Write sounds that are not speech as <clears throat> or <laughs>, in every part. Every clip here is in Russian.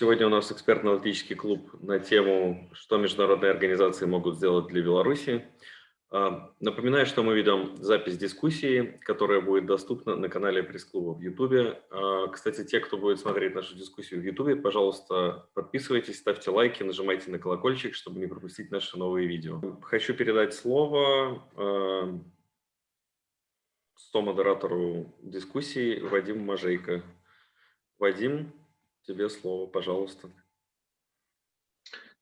Сегодня у нас экспертно-аналитический клуб на тему, что международные организации могут сделать для Беларуси. А, напоминаю, что мы ведем запись дискуссии, которая будет доступна на канале пресс-клуба в YouTube. А, кстати, те, кто будет смотреть нашу дискуссию в YouTube, пожалуйста, подписывайтесь, ставьте лайки, нажимайте на колокольчик, чтобы не пропустить наши новые видео. Хочу передать слово а, модератору дискуссии Вадиму Мажейко. Вадим, тебе слово, пожалуйста.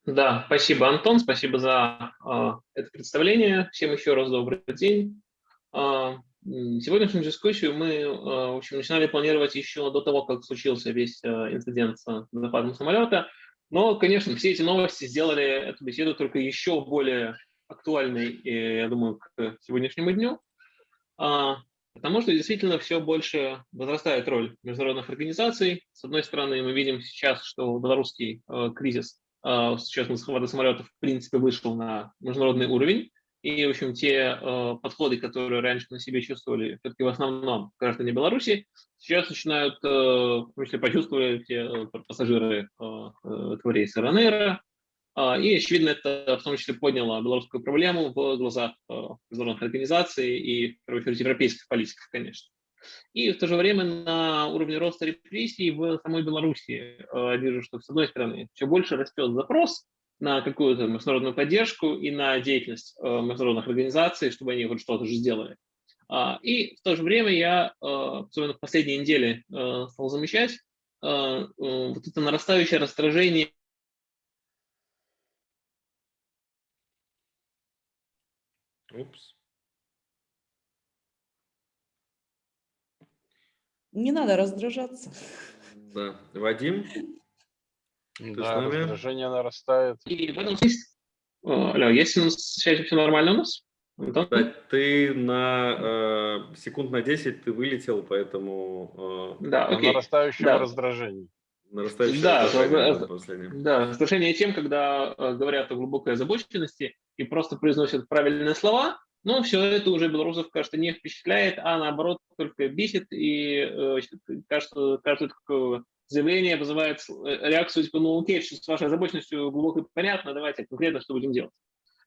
Да, спасибо, Антон, спасибо за э, это представление. Всем еще раз добрый день. Э, сегодняшнюю дискуссию мы э, в общем, начинали планировать еще до того, как случился весь э, инцидент с нападом самолета. Но, конечно, все эти новости сделали эту беседу только еще более актуальной, я думаю, к сегодняшнему дню. Потому что действительно все больше возрастает роль международных организаций. С одной стороны, мы видим сейчас, что белорусский э, кризис а, сейчас захвата самолетов в принципе вышел на международный уровень, и, в общем, те э, подходы, которые раньше на себе чувствовали все-таки в основном граждане Беларуси, сейчас начинают, э, в том числе, почувствовать те э, пассажиры э, этого рейса РНР, э, и, очевидно, это в том числе подняло белорусскую проблему в глазах э, международных организаций и, в первую очередь, европейских политиков, конечно. И в то же время на уровне роста репрессий в самой Беларуси э, вижу, что с одной стороны все больше растет запрос на какую-то международную поддержку и на деятельность э, международных организаций, чтобы они хоть что-то же сделали. А, и в то же время я, э, особенно в последние недели, стал замечать вот это нарастающее раздражение Упс. Не надо раздражаться. Да. Вадим? да, раздражение нарастает. И в этом смысле... Алло, есть у нас связь все нормально у нас? Да, ты на э, секунд на 10 ты вылетел, поэтому... Э, да, окей. нарастающем да. раздражении. Нарастающее да, раздражение, да, раздражение тем, когда э, говорят о глубокой озабоченности и просто произносят правильные слова, но все это уже белорусов, кажется, не впечатляет, а наоборот только бесит, и э, кажется, каждое такое заявление вызывает э, реакцию, типа, ну окей, с вашей озабоченностью глубоко понятно, давайте конкретно что будем делать.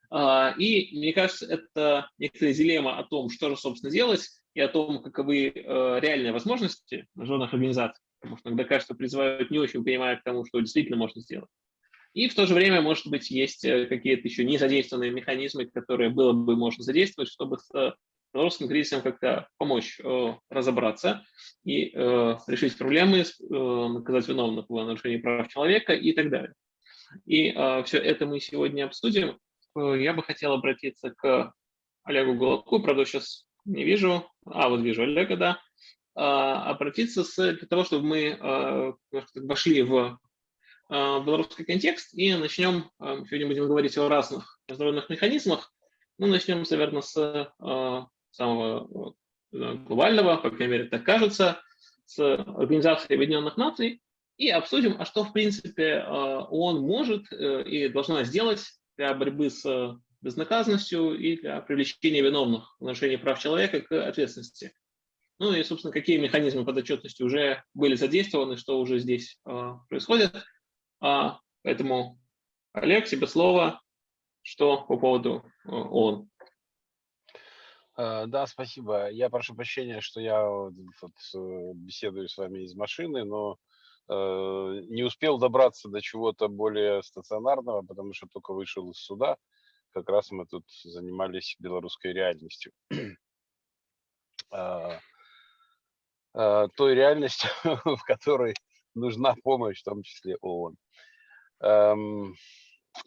А, и мне кажется, это некоторая дилемма о том, что же, собственно, делать, и о том, каковы э, реальные возможности международных организаций, потому что иногда, кажется, призывают не очень понимая к тому, что действительно можно сделать. И в то же время, может быть, есть э, какие-то еще не задействованные механизмы, которые было бы можно задействовать, чтобы с э, белорусским кризисом как-то помочь э, разобраться и э, решить проблемы, э, наказать виновных в нарушении прав человека и так далее. И э, все это мы сегодня обсудим. Э, я бы хотел обратиться к Олегу Голодку, правда, сейчас не вижу, а вот вижу Олега, да, э, обратиться с, для того, чтобы мы э, вошли в Э, белорусский контекст и начнем, э, сегодня будем говорить о разных международных механизмах. Ну, начнем, наверное, с э, самого глобального, по крайней мере, так кажется, с Организации Объединенных Наций и обсудим, а что, в принципе, ООН может и должна сделать для борьбы с безнаказанностью и для привлечения виновных в нарушении прав человека к ответственности. Ну и, собственно, какие механизмы подотчетности уже были задействованы, что уже здесь происходит. А, поэтому, Олег, тебе слово. Что по поводу э, ООН? Э, да, спасибо. Я прошу прощения, что я вот, э, беседую с вами из машины, но не успел добраться до чего-то более стационарного, потому что только вышел из суда. Как раз мы тут занимались белорусской реальностью. э, <clears throat> э, той реальностью, <laughs> в которой нужна помощь, в том числе ООН. Эм,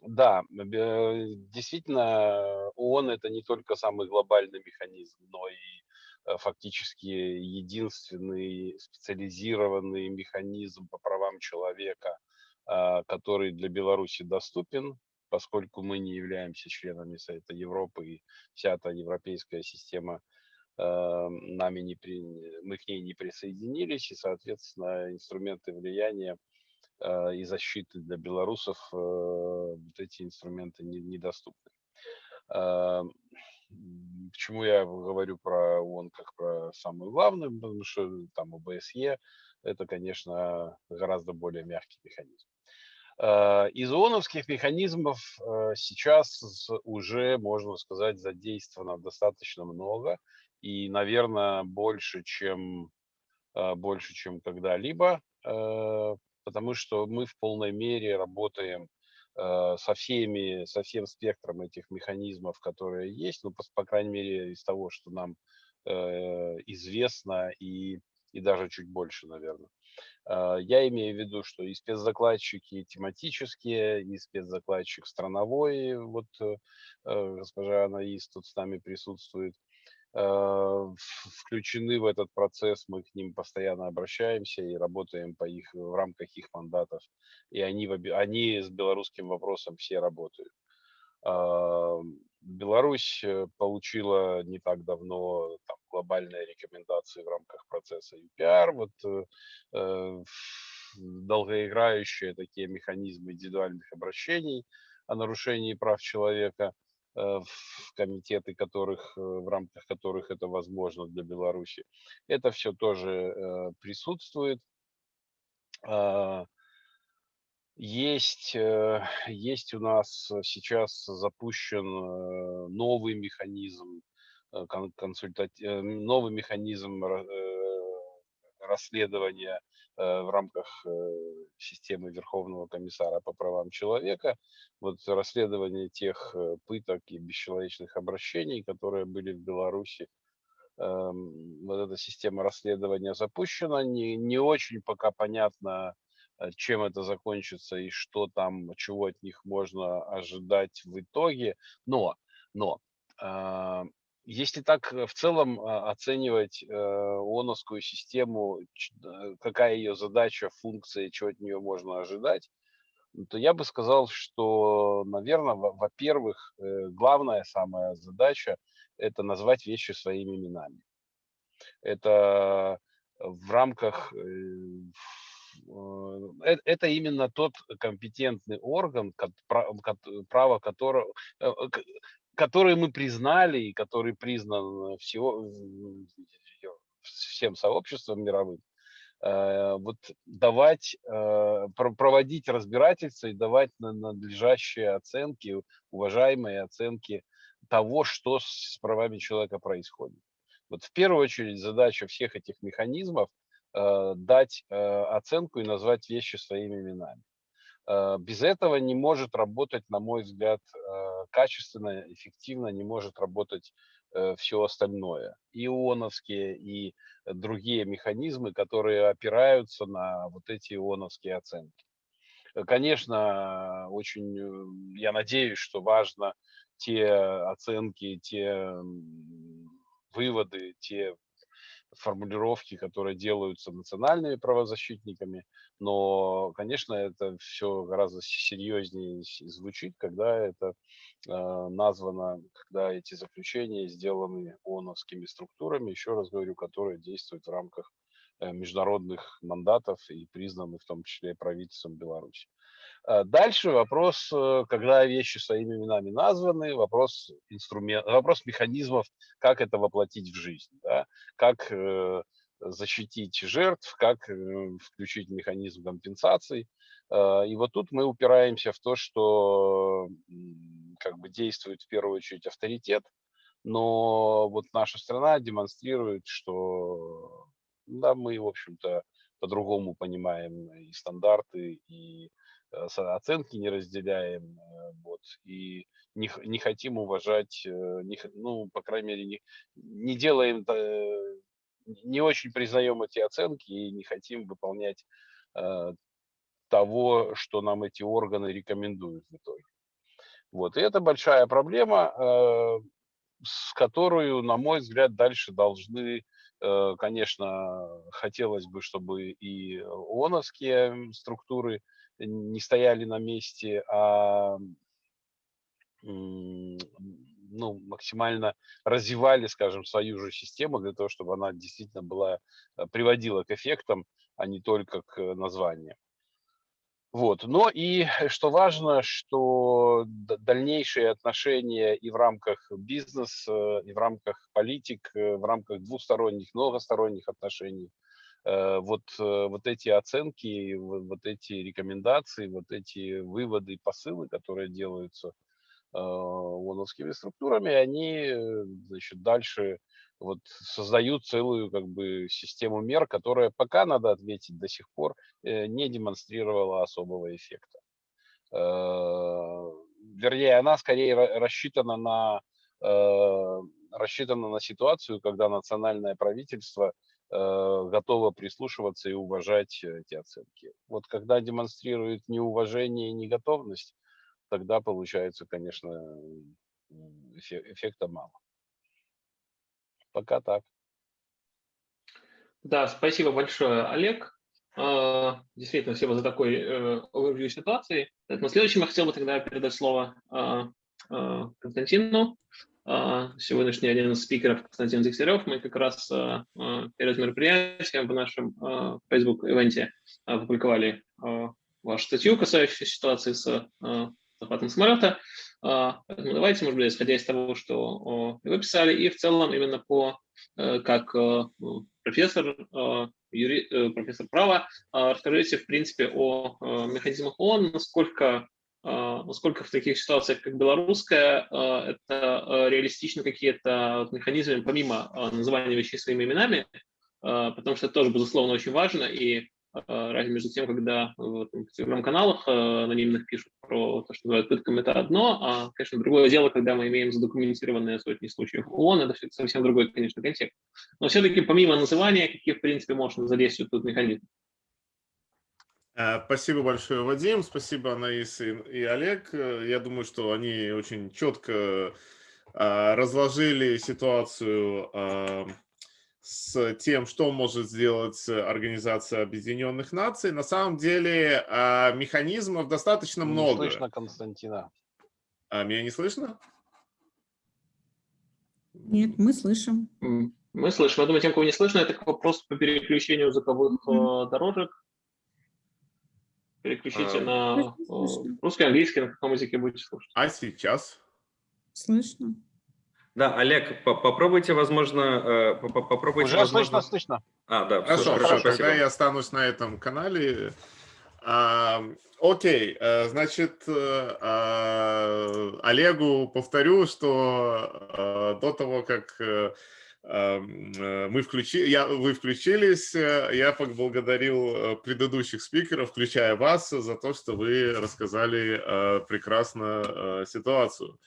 да, действительно, ООН это не только самый глобальный механизм, но и э, фактически единственный специализированный механизм по правам человека, а, который для Беларуси доступен, поскольку мы не являемся членами Совета Европы, и вся эта европейская система эм, нами не при... мы к ней не присоединились, и, соответственно, инструменты влияния Э, и защиты для белорусов э, вот эти инструменты недоступны. Э, почему я говорю про ООН как про самую главную, потому что там ОБСЕ это, конечно, гораздо более мягкий механизм. Из ООНовских механизмов сейчас уже, можно сказать, задействовано достаточно много и, наверное, больше, чем, больше, чем когда-либо, потому что мы в полной мере работаем Э, со всеми, со всем спектром этих механизмов, которые есть, ну, по, по крайней мере, из того, что нам э, известно, и, и даже чуть больше, наверное. Э, я имею в виду, что и спецзакладчики тематические, и спецзакладчик страновой, вот э, э госпожа Анаис тут с нами присутствует, включены в этот процесс, мы к ним постоянно обращаемся и работаем по их, в рамках их мандатов. И они, они с белорусским вопросом все работают. А, Беларусь э, получила не так давно там, глобальные рекомендации в рамках процесса UPR, вот э, э долгоиграющие такие механизмы индивидуальных обращений о нарушении прав человека – Э, в комитеты, которых, э, в рамках которых это возможно для Беларуси. Это все тоже э, присутствует. А, есть, есть у нас сейчас запущен новый механизм, консультати... новый механизм расследования Э, в рамках э, системы Верховного комиссара по правам человека, вот расследование тех э, пыток и бесчеловечных обращений, которые были в Беларуси, эм, вот эта система расследования запущена, не, не очень пока понятно, чем это закончится и что там, чего от них можно ожидать в итоге, но, но если так э, в целом а, оценивать э, ООНовскую систему, какая ее задача, функция, чего от нее можно ожидать, то я бы сказал, что, наверное, во-первых, э, главная самая задача – это назвать вещи своими именами. Это в рамках это именно тот компетентный орган, право которого, который мы признали и который признан всего, всем сообществом мировым, э, вот давать, э, проводить разбирательства и давать надлежащие оценки, уважаемые оценки того, что с правами человека происходит. Вот в первую очередь задача всех этих механизмов э, дать оценку и назвать вещи своими именами. Без этого не может работать, на мой взгляд, качественно, эффективно не может работать э, все остальное. И ООНовские, и другие механизмы, которые опираются на вот эти ООНовские оценки. Э, конечно, очень, э, я надеюсь, что важно те оценки, те выводы, те формулировки, которые делаются национальными правозащитниками, но, конечно, это все гораздо серьезнее звучит, когда это э, названо, когда эти заключения сделаны ООНовскими структурами, еще раз говорю, которые действуют в рамках э, международных мандатов и признаны в том числе правительством Беларуси. Э, дальше вопрос, э, когда вещи своими именами названы, вопрос, инструмент, вопрос механизмов, как это воплотить в жизнь, да? как э, защитить жертв, как включить механизм компенсаций. И вот тут мы упираемся в то, что как бы действует в первую очередь авторитет, но вот наша страна демонстрирует, что да, мы, в общем-то, по-другому понимаем и стандарты, и Э, оценки не разделяем, э, вот, и не, не хотим уважать, э, не, ну, по крайней мере, не, не делаем, не очень признаем эти оценки и не хотим выполнять того, что нам эти органы рекомендуют в итоге. Вот, и это большая проблема, с которой, на мой взгляд, дальше должны, конечно, хотелось бы, чтобы и ООНовские структуры не стояли на месте, а ну, максимально развивали, скажем, свою же систему для того, чтобы она действительно была, э, приводила к эффектам, а не только к названиям. Вот. Но и что важно, что дальнейшие отношения и в рамках бизнеса, и в рамках политик, э, в рамках двусторонних, многосторонних отношений вот, вот эти оценки, вот эти рекомендации, вот эти выводы, посылы, которые делаются ООНовскими структурами, они значит, дальше вот создают целую как бы систему мер, которая пока, надо ответить, до сих пор не демонстрировала особого эффекта. Вернее, она скорее рассчитана на, рассчитана на ситуацию, когда национальное правительство готово прислушиваться и уважать эти оценки. Вот когда демонстрирует неуважение и неготовность, тогда получается, конечно, эффекта мало. Пока так. Да, спасибо большое, Олег. А, действительно, спасибо за такой э, overview ситуации. Но следующим я хотел бы тогда передать слово а, а, Константину. Сегодняшний один из спикеров, Константин Дегтярев, мы как раз перед мероприятием в нашем Facebook-ивенте опубликовали вашу статью, касающуюся ситуации с захватом самолета. Поэтому давайте, может быть, исходя из того, что вы писали, и в целом именно по, э, как э, ну, профессор юри, э, профессор права, а, расскажите, в принципе, о механизмах ООН, насколько, а, насколько в таких ситуациях, как белорусская, а, это реалистично какие-то механизмы, помимо называния вещей своими именами, потому что это тоже, безусловно, очень важно, и разница между тем, когда в телеграм-каналах э, анонимных пишут про то, что называют пытками, это одно, а, конечно, другое дело, когда мы имеем задокументированные сотни случаев ООН, это все совсем другой, конечно, контекст. Но все-таки помимо называния, какие, в принципе, можно задействовать тут механизм? Э, спасибо большое, Вадим. Спасибо, Анаис и, и Олег. Я думаю, что они очень четко разложили ситуацию с тем, что может сделать Организация Объединенных Наций. На самом деле а, механизмов достаточно не много. Не слышно Константина. А, меня не слышно? Нет, мы слышим. Мы слышим. Я думаю, тем, кого не слышно, это вопрос по переключению звуковых mm -hmm. дорожек. Переключите а, на русский, английский, на каком языке будете слушать. А сейчас? Слышно. Да, Олег, попробуйте, возможно, э, попробуйте. Уже возможно... слышно, слышно. А, да, хорошо, хорошо, хорошо тогда я останусь на этом канале. А, окей, э, значит, э, а, Олегу повторю, что до того, как мы включили, я, вы включились, я поблагодарил предыдущих спикеров, включая вас, за то, что вы рассказали прекрасно ситуацию.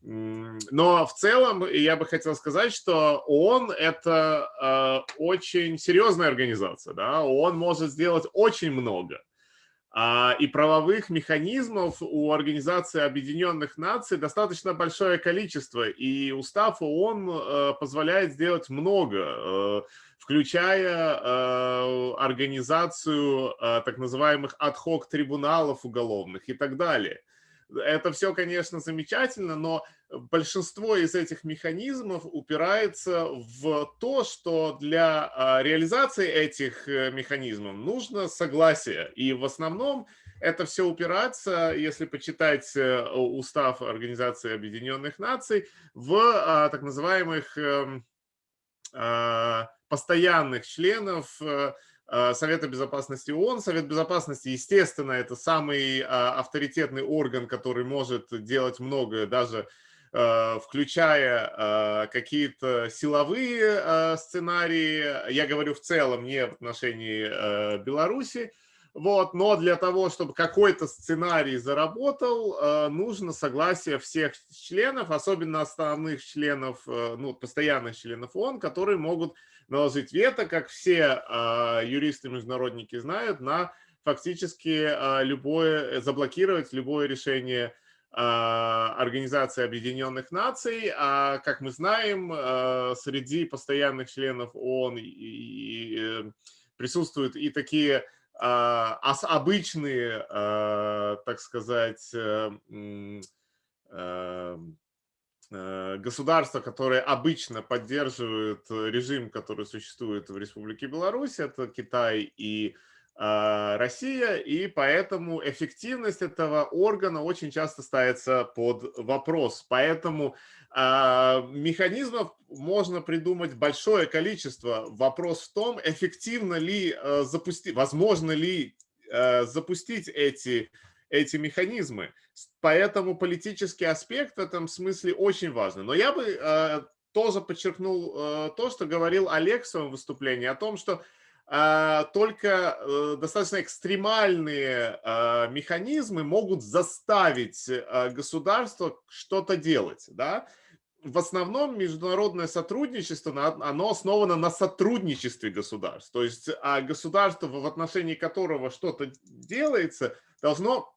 Но в целом я бы хотел сказать, что ООН – это э, очень серьезная организация. Да? ООН может сделать очень много. А, и правовых механизмов у Организации Объединенных Наций достаточно большое количество. И устав ООН э, позволяет сделать много, э, включая э, организацию так называемых ад-хок трибуналов уголовных и так далее. Это все, конечно, замечательно, но большинство из этих механизмов упирается в то, что для а, реализации этих э, механизмов нужно согласие. И в основном это все упирается, если почитать э, устав Организации Объединенных Наций, в а, так называемых эм, а, постоянных членов э, Совета Безопасности ООН. Совет Безопасности, естественно, это самый а, авторитетный орган, который может делать многое, даже э, включая какие-то силовые сценарии. Я говорю в целом, не в отношении Беларуси. Вот, но для того, чтобы какой-то сценарий заработал, нужно согласие всех членов, особенно основных членов, ну, постоянных членов ООН, которые могут наложить вето, как все а, юристы-международники знают, на фактически а, любое, заблокировать любое решение а, Организации Объединенных Наций. А как мы знаем, среди постоянных членов ООН э, присутствуют и такие обычные, так сказать, э, Э, государства, которые обычно поддерживают режим, который существует в Республике Беларусь, это Китай и Россия, и поэтому эффективность этого органа очень часто ставится под вопрос. Поэтому механизмов можно придумать большое количество. Вопрос в том, эффективно ли запустить, возможно ли запустить эти, эти механизмы. Поэтому политический аспект в этом смысле очень важен. Но я бы тоже подчеркнул то, что говорил Олег в своем выступлении, о том, что а, только э, достаточно экстремальные а, механизмы могут заставить а, государство что-то делать. Да? В основном международное сотрудничество, оно основано на сотрудничестве государств. То есть а государство, в отношении которого что-то делается, должно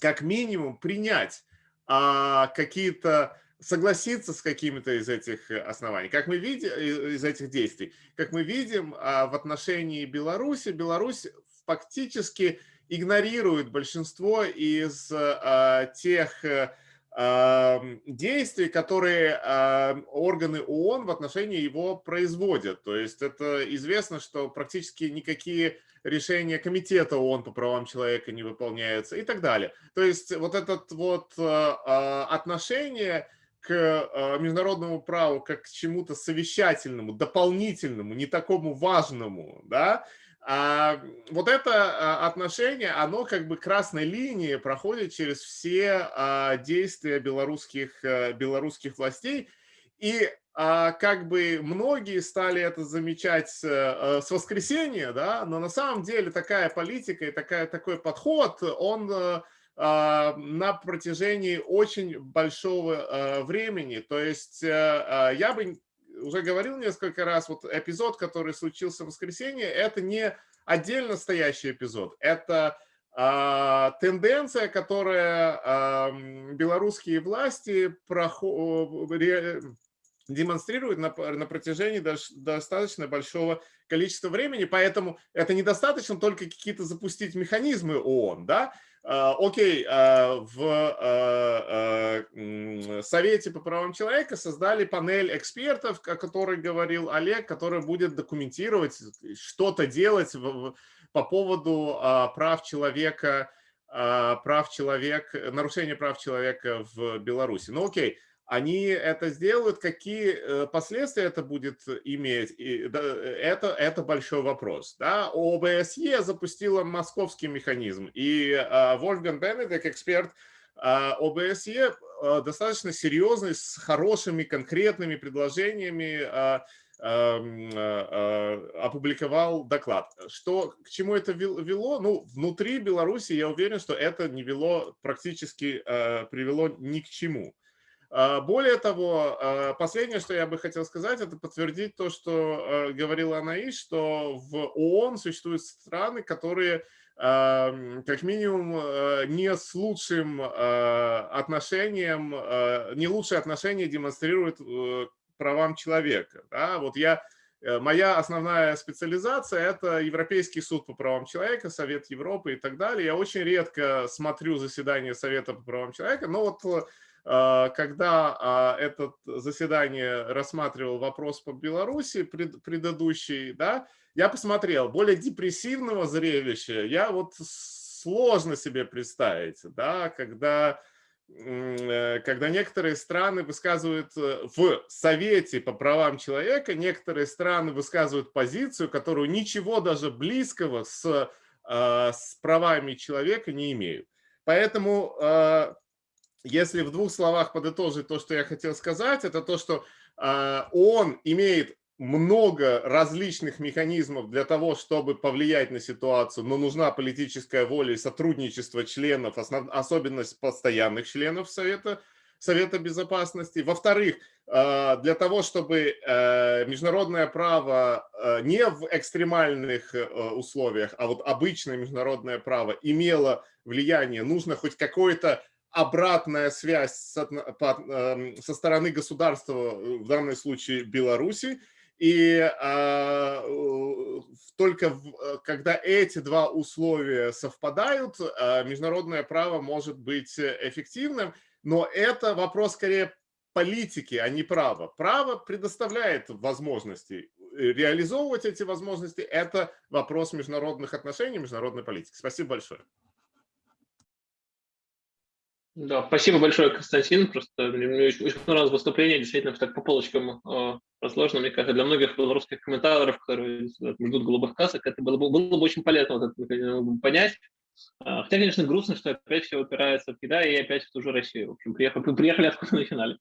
как минимум принять какие-то согласиться с какими-то из этих э, оснований. Как мы видим, из этих действий, как мы видим а, в отношении Беларуси, Беларусь фактически игнорирует большинство из а, тех э, а, действий, которые органы ООН в отношении его производят. То есть это известно, что практически никакие решения Комитета ООН по правам человека не выполняются и так далее. То есть вот это вот отношение к а, международному праву как к чему-то совещательному, дополнительному, не такому важному, да, а вот это а, отношение, оно как бы красной линией проходит через все а, действия белорусских, белорусских властей. И как бы многие стали это замечать с воскресенья, да, но на самом деле такая политика и такая, такой подход, он а, на протяжении очень большого а, времени. То есть э, а, я бы уже говорил несколько раз, вот эпизод, который случился в воскресенье, это не отдельно стоящий эпизод, это тенденция, которая белорусские власти демонстрируют на, на протяжении достаточно большого количества времени, поэтому это недостаточно только какие-то запустить механизмы ООН, да, окей, а, в а, Совете по правам человека создали панель экспертов, о которой говорил Олег, который будет документировать, что-то делать по поводу прав человека, прав человека, нарушения прав человека в Беларуси. Ну окей, они это сделают, какие э, последствия это будет иметь, это, это большой вопрос. Да? ОБСЕ запустила московский механизм, и Вольфган Бенедек, эксперт а, ОБСЕ, э, достаточно серьезный, с хорошими конкретными предложениями а, а, опубликовал доклад. Что, к чему это вело? Ну, внутри Беларуси я уверен, что это не вело, практически привело ни к чему. А, более того, а, последнее, что я бы хотел сказать, это подтвердить то, что а, говорила Анаис, что в ООН существуют страны, которые как минимум не с лучшим отношением, не лучшее отношение демонстрируют э, правам человека. Да? Вот я, э, моя основная специализация – это Европейский суд по правам человека, Совет Европы и так далее. Я очень редко смотрю заседания Совета по правам человека, но вот когда а, это заседание рассматривал вопрос по Беларуси предыдущий, да, я посмотрел, более депрессивного зрелища я вот сложно себе представить, да, когда, э, когда некоторые страны высказывают э, в Совете по правам человека, некоторые страны высказывают позицию, которую ничего даже близкого с, а, с правами человека не имеют. Поэтому если в двух словах подытожить то, что я хотел сказать, это то, что э, он имеет много различных механизмов для того, чтобы повлиять на ситуацию, но нужна политическая воля и сотрудничество членов, основ, особенность постоянных членов Совета, Совета Безопасности. Во-вторых, а, для того, чтобы э, международное право э, не в экстремальных э, условиях, а вот обычное международное право имело влияние, нужно хоть какое-то обратная связь со, эм, со стороны государства, э, в данном случае Беларуси, и а, только э, когда эти два условия совпадают, а, международное право может быть эффективным, но это вопрос скорее политики, а не права. Право предоставляет возможности. реализовывать эти возможности, это вопрос международных отношений, международной политики. Спасибо большое. Да, спасибо большое, Константин. Просто мне очень, очень понравилось выступление, действительно, так по полочкам э, разложено. Мне кажется, для многих белорусских комментаторов, которые ждут голубых касок, это было бы, было бы очень полезно вот это понять. А, хотя, конечно, грустно, что опять все упирается в Китай и опять в ту же Россию. В общем, приехали, <laughs> приехали откуда начинали.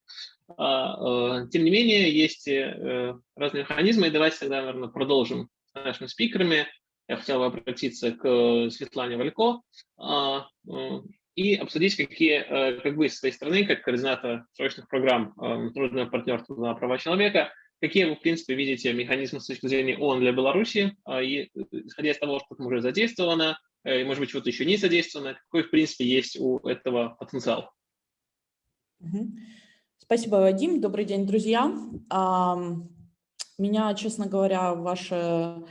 А, э, тем не менее, есть э, разные механизмы, и давайте тогда, наверное, продолжим с нашими спикерами. Я хотел бы обратиться к Светлане Валько а, и обсудить, какие, э, как вы со своей стороны, как координатор срочных программ э, международного партнерства на права человека, какие вы, в принципе, видите механизмы с точки зрения ООН для Беларуси, а, и э, исходя из того, что там уже задействовано, и, может быть, чего-то еще не задействовано, какой, в принципе, есть у этого потенциал? Спасибо, Вадим. Добрый день, друзья. Меня, честно говоря, ваша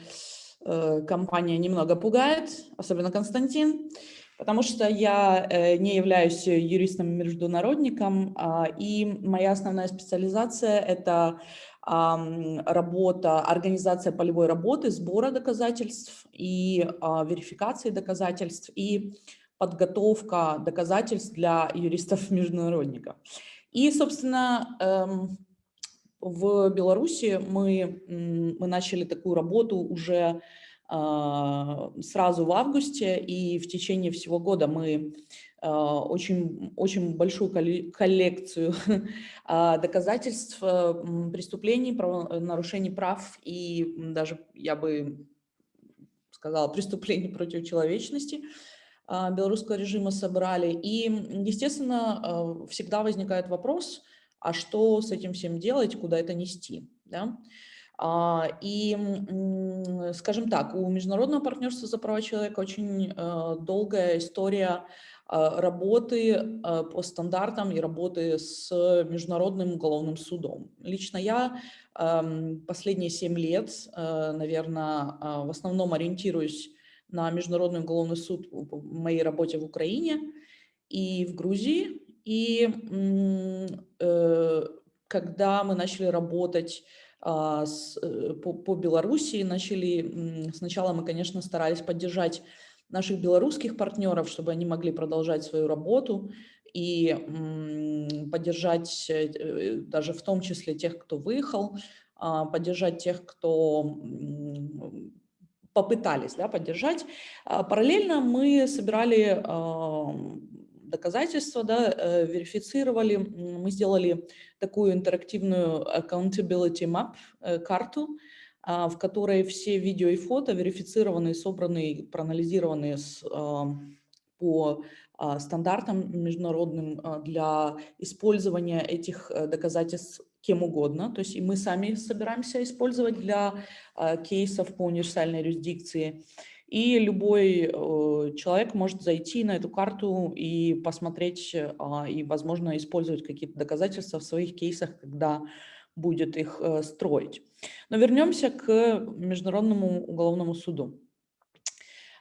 компания немного пугает, особенно Константин потому что я э, не являюсь юристом-международником, а, и моя основная специализация – это работа, организация полевой работы, сбора доказательств и а, верификации доказательств, и подготовка доказательств для юристов-международников. <laughs> И, собственно, эм, в Беларуси мы, мы начали такую работу уже сразу в августе, и в течение всего года мы а, очень, очень большую коллекцию <laughs> а, доказательств преступлений, нарушений прав и даже, я бы сказала, преступлений против человечности белорусского режима собрали. И, естественно, всегда возникает вопрос, а что с этим всем делать, куда это нести? Да? А, и, скажем так, у Международного партнерства за права человека очень э, долгая история а, работы э, по стандартам и работы с Международным уголовным судом. Лично я последние семь лет, э, наверное, в основном ориентируюсь на Международный уголовный суд в моей работе в Украине и в Грузии. И когда мы начали работать а, э, по, по Белоруссии. Начали, сначала мы, конечно, старались поддержать наших белорусских партнеров, чтобы они могли продолжать свою работу и поддержать э, э, даже в том числе тех, кто выехал, а, поддержать тех, кто попытались да, поддержать. А, параллельно мы собирали доказательства, да, э, верифицировали. Мы сделали такую интерактивную accountability map, э, карту, а, в которой все видео и фото верифицированы, собраны, проанализированы с, по а, стандартам международным а, для использования этих э, доказательств кем угодно. То есть и мы сами собираемся использовать для кейсов по универсальной юрисдикции. И любой э, человек может зайти на эту карту и посмотреть, а, и, возможно, использовать какие-то доказательства в своих кейсах, когда будет их э, строить. Но вернемся к Международному уголовному суду.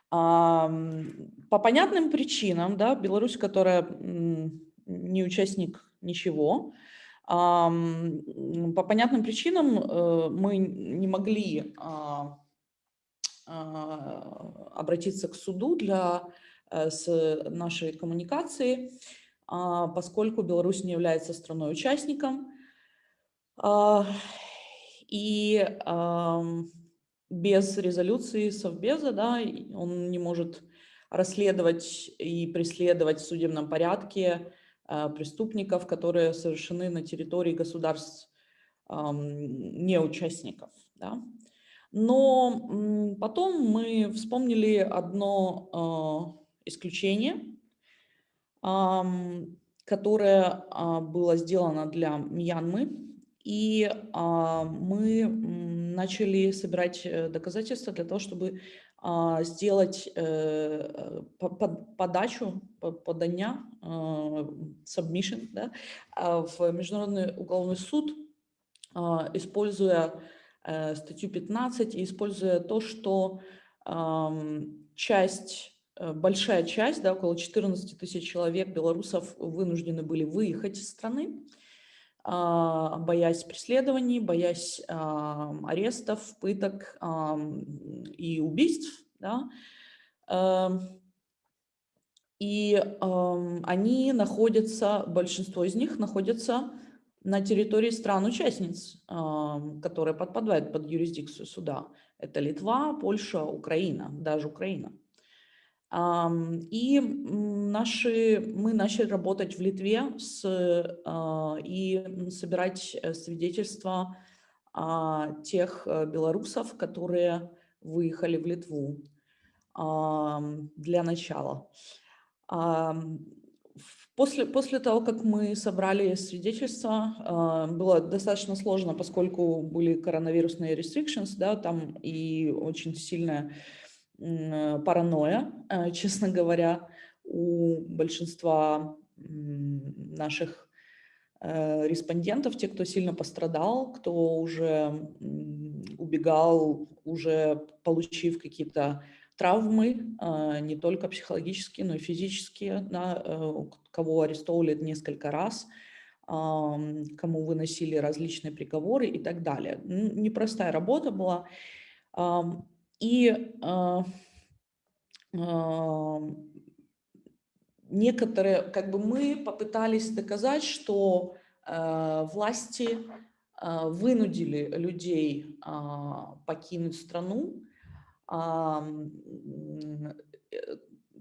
По понятным причинам, да, Беларусь, которая не участник ничего, по понятным причинам э, мы не могли а, обратиться к суду для э, с нашей коммуникации, а, поскольку Беларусь не является страной-участником. А, и без резолюции Совбеза да, он не может расследовать и преследовать в судебном порядке преступников, которые совершены на территории государств неучастников. Да. Но потом мы вспомнили одно а, исключение, которое а, было сделано для Мьянмы, и а, мы начали собирать э, доказательства для того, чтобы сделать э, подачу, подання, submission да, в Международный уголовный суд, используя Э, статью 15 и используя то, что часть, э, большая часть, да, около 14 тысяч человек, белорусов, вынуждены были выехать из страны. боясь преследований, боясь арестов, пыток и убийств. Да? И они находятся, большинство из них находятся на территории стран-участниц, которые подпадают под юрисдикцию суда. Это Литва, Польша, Украина, даже Украина. И наши, мы начали работать в Литве с, а, и собирать э, свидетельства тех э, белорусов, которые выехали в Литву для начала. После, после того, как мы собрали свидетельства, а, было достаточно сложно, поскольку были коронавирусные restrictions, да, там и очень сильная паранойя, а, <laughs> честно говоря, у большинства наших э, респондентов, те, кто сильно пострадал, кто уже убегал, уже получив какие-то травмы, а, не только психологические, но и физические, да, э, кого арестовывали несколько раз, кому выносили различные приговоры и так далее. Непростая работа была. И а, некоторые, как бы мы попытались доказать, что э, власти э, вынудили людей покинуть страну,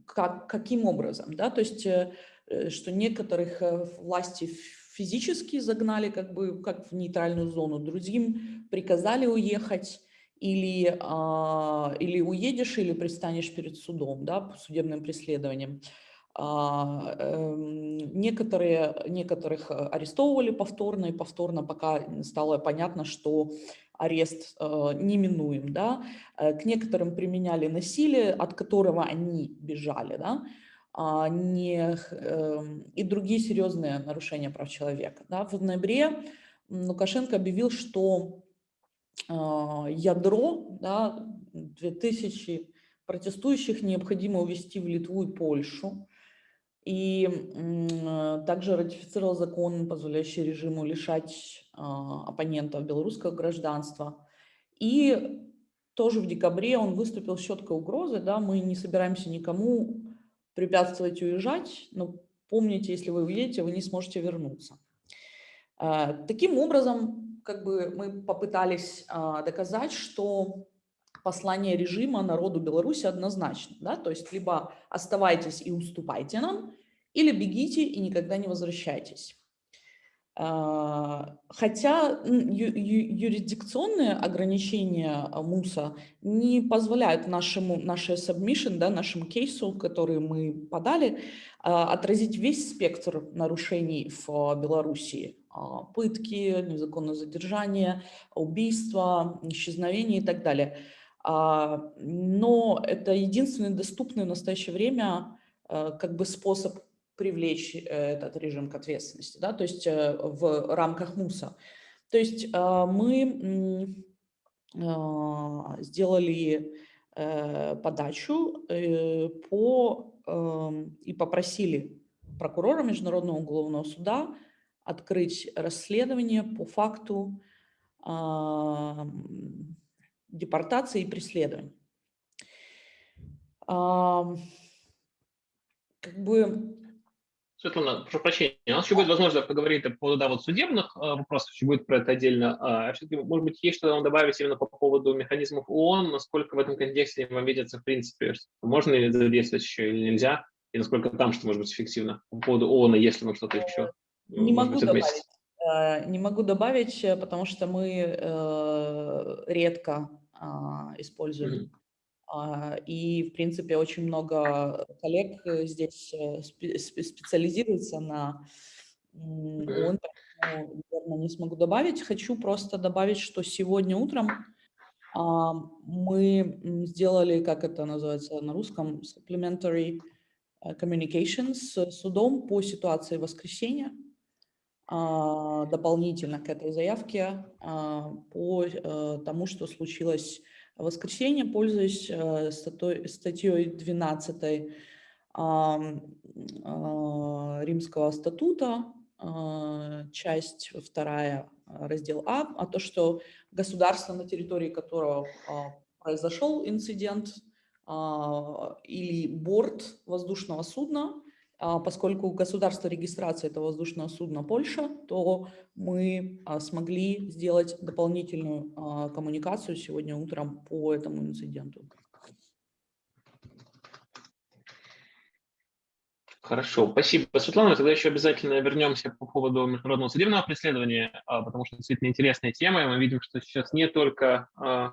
как, каким образом, да, то есть, э, э, что некоторых власти физически загнали как бы как в нейтральную зону, другим приказали уехать, или, а, или уедешь, или пристанешь перед судом, да, судебным преследованием. А, эм, некоторые, некоторых арестовывали повторно, и повторно пока стало понятно, что арест э, неминуем, да, э, к некоторым применяли насилие, от которого они бежали, да, а не, э, и другие серьезные нарушения прав человека. Да. В ноябре Лукашенко объявил, что э, ядро, да, 2000 протестующих необходимо увезти в Литву и Польшу, и э, также ратифицировал закон, позволяющий режиму лишать а, оппонентов белорусского гражданства. И тоже в декабре он выступил с четкой угрозой, да, мы не собираемся никому препятствовать уезжать, но помните, если вы уедете, вы не сможете вернуться. А, таким образом, как бы мы попытались а, доказать, что послание режима народу Беларуси однозначно. Да? То есть либо оставайтесь и уступайте нам, или бегите и никогда не возвращайтесь. А, хотя юрисдикционные ограничения а, МУСа не позволяют нашему, нашей submission, да, нашему кейсу, который мы подали, а, отразить весь спектр нарушений в Белоруссии. Пытки, незаконное задержание, убийства, исчезновение и так далее. Но это единственный доступный в настоящее время как бы способ привлечь э, этот режим к ответственности, да, то есть э, в рамках МУСа. То есть а, мы а, сделали э, подачу по, эм, и попросили прокурора Международного уголовного суда открыть расследование по факту а, депортации и преследования. Как бы Светлана, прошу прощения, у нас еще будет возможность поговорить по поводу да, вот судебных э, вопросов, еще будет про это отдельно. А все-таки, может быть, есть что-то добавить именно по поводу механизмов ООН, насколько в этом контексте вам видится, в принципе, можно ли задействовать еще или нельзя, и насколько там что может быть эффективно по поводу ООН, если вам что-то еще не могу быть, добавить. Э, не могу добавить, потому что мы э, редко э, используем. Mm -hmm а, и, в принципе, очень много коллег э, здесь э, специализируется на ООН, наверное, не смогу добавить. Хочу просто добавить, что сегодня утром а, мы сделали, как это называется на русском, supplementary э, communications с судом по ситуации воскресенья, а, дополнительно к этой заявке по тому, что случилось в воскресенье, пользуясь э, статьей 12 а, Римского статута, часть вторая, раздел А, а то, что государство, на территории которого произошел инцидент, или борт воздушного судна, поскольку государство регистрации этого воздушного судна Польша, то мы смогли сделать дополнительную коммуникацию сегодня утром по этому инциденту. Хорошо, спасибо, Светлана. Тогда еще обязательно вернемся по поводу международного судебного преследования, а, потому что действительно интересная тема. Мы видим, что сейчас не только а,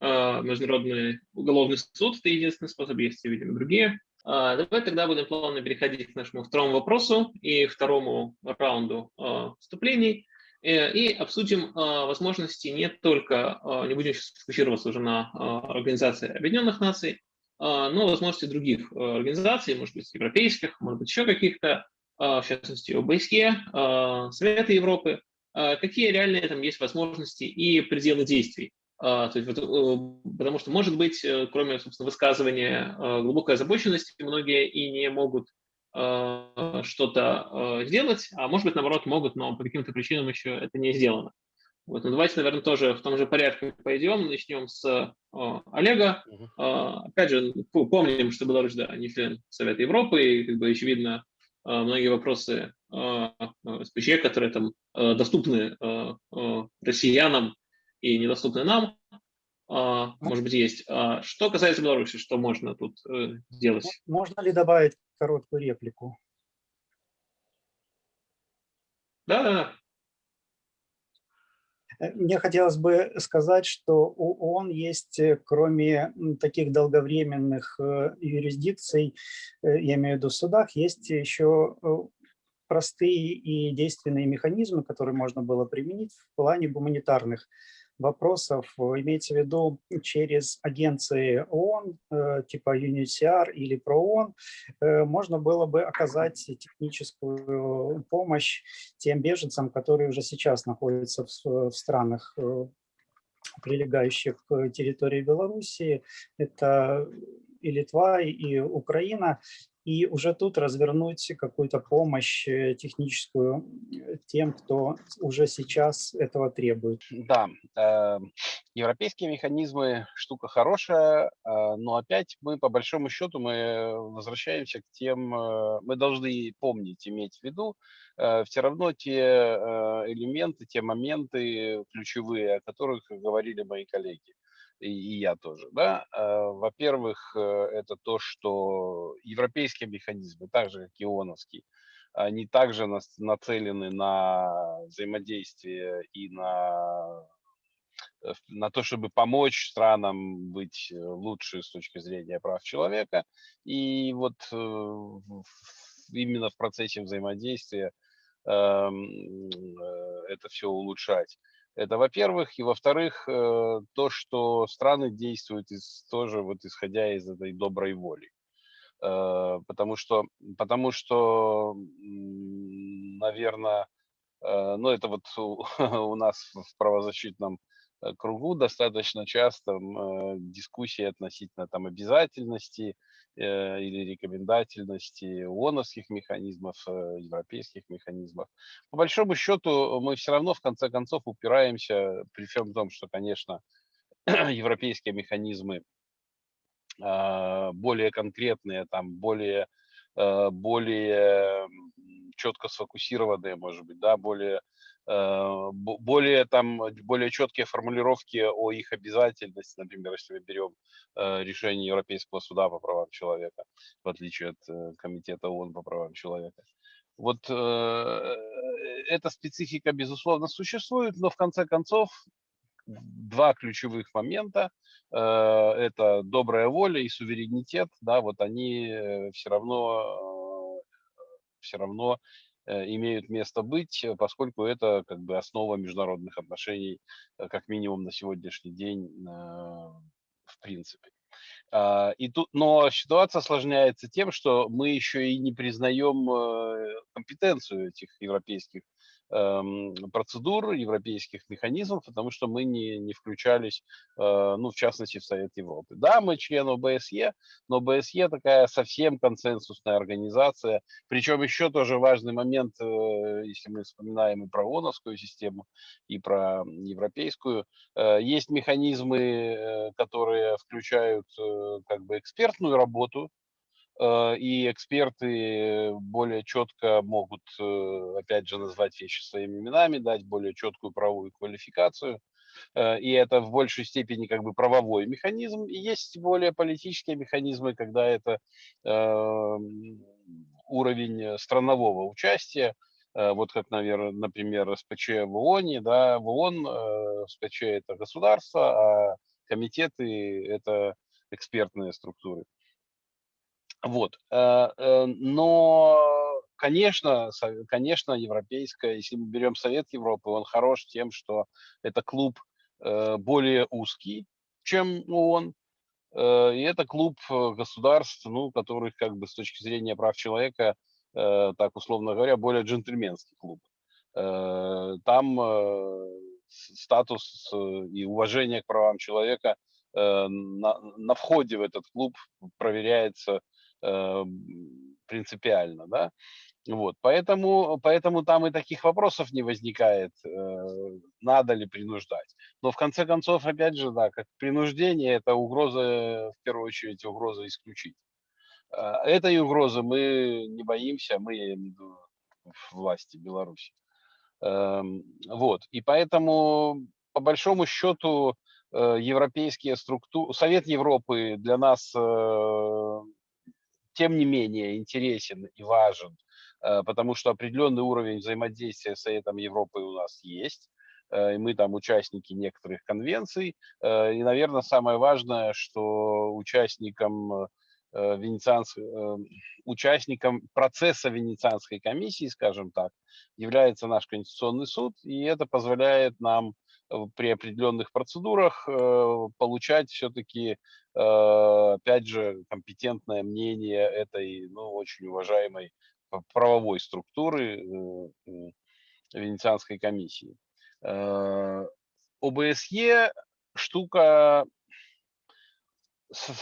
а, Международный уголовный суд – это единственный способ, есть, видимо, другие. Давай тогда будем плавно переходить к нашему второму вопросу и второму раунду вступлений. Э, и обсудим возможности не только, не будем сейчас фокусироваться уже на Организации Объединенных Наций, а, но возможности других организаций, может быть, европейских, может быть, еще каких-то, а, в частности, ОБСЕ, а, Совета Европы, какие реальные там есть возможности и пределы действий. То есть, э, потому что, может быть, э, кроме, собственно, высказывания глубокой озабоченности, многие и не могут что-то сделать, а может быть, наоборот, могут, но по каким-то причинам еще это не сделано. Вот, ну, давайте, наверное, тоже в том же порядке пойдем. Начнем с о, Олега. Uh -huh. Опять же, помним, что Беларусь, да, не член Совета Европы, и, как бы, очевидно, многие вопросы СПЧ, которые там доступны россиянам и недоступны нам, может быть, есть. Что касается Беларуси, что можно тут э, сделать? Можно ли добавить короткую реплику? Да, да, да. Э, мне хотелось бы сказать, что у ООН есть, э, кроме таких долговременных э, юрисдикций, я имею в виду судах, есть еще простые и действенные механизмы, которые можно было применить в плане гуманитарных вопросов, имеется в виду через агенции ООН, э, типа UNHCR или ПРООН, э, можно было бы оказать техническую помощь тем беженцам, которые уже сейчас находятся в странах, э, прилегающих к территории Белоруссии. Это и Литва, и Украина и уже тут развернуть какую-то помощь э, техническую э, тем, кто уже сейчас этого требует. Да, э, европейские механизмы штука хорошая, но опять мы по большому счету мы возвращаемся к тем, мы должны помнить, иметь в виду, все равно те элементы, те моменты ключевые, о которых говорили мои коллеги и я тоже, да, а, во-первых, э, это то, что европейские механизмы, так же, как и ООНовский, они также нацелены на взаимодействие и на, э, на то, чтобы помочь странам быть э, лучше с точки зрения прав человека. И вот именно в процессе взаимодействия эм, это все улучшать. Это, во-первых, и во-вторых, э, то, что страны действуют из, тоже вот исходя из этой доброй воли. Э, потому что, потому что, наверное, э, ну это вот у, <laughs> у нас в правозащитном кругу достаточно часто дискуссии относительно там обязательности или рекомендательности ООНовских механизмов, э, европейских механизмов. По большому счету мы все равно в конце концов упираемся, при всем том, что, конечно, <clears throat> европейские механизмы а, более конкретные, там, более, э, более четко сфокусированные, может быть, да, более Э, более, там, более четкие формулировки о их обязательности, например, если мы берем э, решение Европейского суда по правам человека, в отличие от э, Комитета ООН по правам человека. Вот эта специфика, безусловно, существует, но в конце концов два ключевых момента – это добрая воля и суверенитет, да, вот они все равно, все равно Э, имеют место быть, э, поскольку это как бы основа международных отношений, э, как минимум на сегодняшний день, в принципе. А, и тут, но ситуация осложняется тем, что мы еще и не признаем компетенцию этих европейских процедур, европейских механизмов, потому что мы не, не включались, э, ну, в частности, в Совет Европы. Да, мы член ОБСЕ, но ОБСЕ такая совсем консенсусная организация. Причем еще тоже важный момент, э, если мы вспоминаем и про ООНовскую систему, и про европейскую, э, есть механизмы, которые включают как бы экспертную работу, и эксперты более четко могут, э, опять же, назвать вещи своими именами, дать более четкую правовую квалификацию. Э, и это в большей степени как бы правовой механизм. И есть более политические механизмы, когда это уровень странового участия, вот как, наверное, например, СПЧ в ООН, да, в ООН СПЧ это государство, а комитеты это экспертные структуры. Вот. Э, э, но, конечно, конечно, европейская, если мы берем Совет Европы, он хорош тем, что это клуб э, более узкий, чем ООН. И это клуб государств, ну, которых как бы с точки зрения прав человека, так условно говоря, более джентльменский клуб. Там статус и уважение к правам человека на, на входе в этот клуб проверяется принципиально, да. Вот, поэтому, поэтому там и таких вопросов не возникает, э, надо ли принуждать. Но в конце концов, опять же, да, как принуждение, это угроза, в первую очередь, угроза исключить. Э, этой угрозы мы не боимся, мы, я имею в виду, власти Беларуси. Эм, вот, и поэтому, по большому счету, европейские структуры, Совет Европы для нас тем не менее интересен и важен, э, потому что определенный уровень взаимодействия с Советом Европы у нас есть, э, и мы там участники некоторых конвенций. Э, и, наверное, самое важное, что участникам венецианской, участником процесса Венецианской комиссии, скажем так, является наш Конституционный суд, и это позволяет нам при определенных процедурах получать все-таки опять же, компетентное мнение этой, ну, очень уважаемой правовой структуры э, Венецианской комиссии. Э, ОБСЕ штука,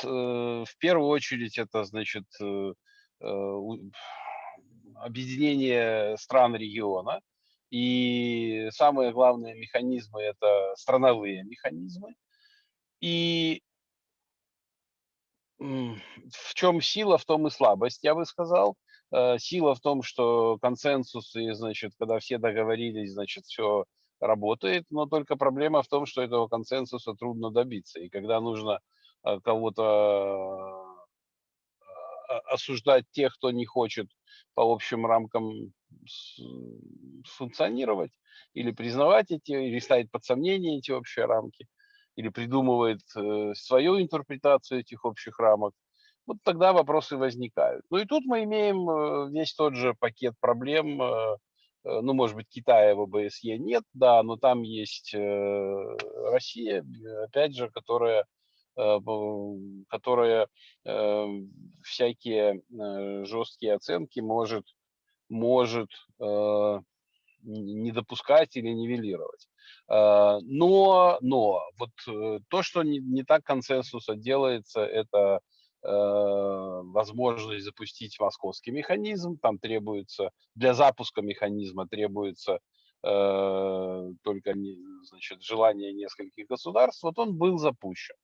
в первую очередь, это, значит, объединение стран региона, и самые главные механизмы – это страновые механизмы. И в чем сила, в том и слабость, я бы сказал. Э, сила в том, что консенсус, и, значит, когда все договорились, значит, все работает, но только проблема в том, что этого консенсуса трудно добиться. И когда нужно э, кого-то э, осуждать тех, кто не хочет по общим рамкам функционировать, или признавать эти, или ставить под сомнение эти общие рамки, или придумывает э, свою интерпретацию этих общих рамок, вот тогда вопросы возникают. Ну и тут мы имеем э, весь тот же пакет проблем, э, ну, может быть, Китая в ОБСЕ нет, да, но там есть Россия, опять же, которая, которая всякие жесткие оценки может, может не допускать или нивелировать. А, но, но вот э, то, что не, не так консенсуса делается, это э, возможность запустить московский механизм. Там требуется, для запуска механизма требуется э, только значит, желание нескольких государств. Вот он был запущен.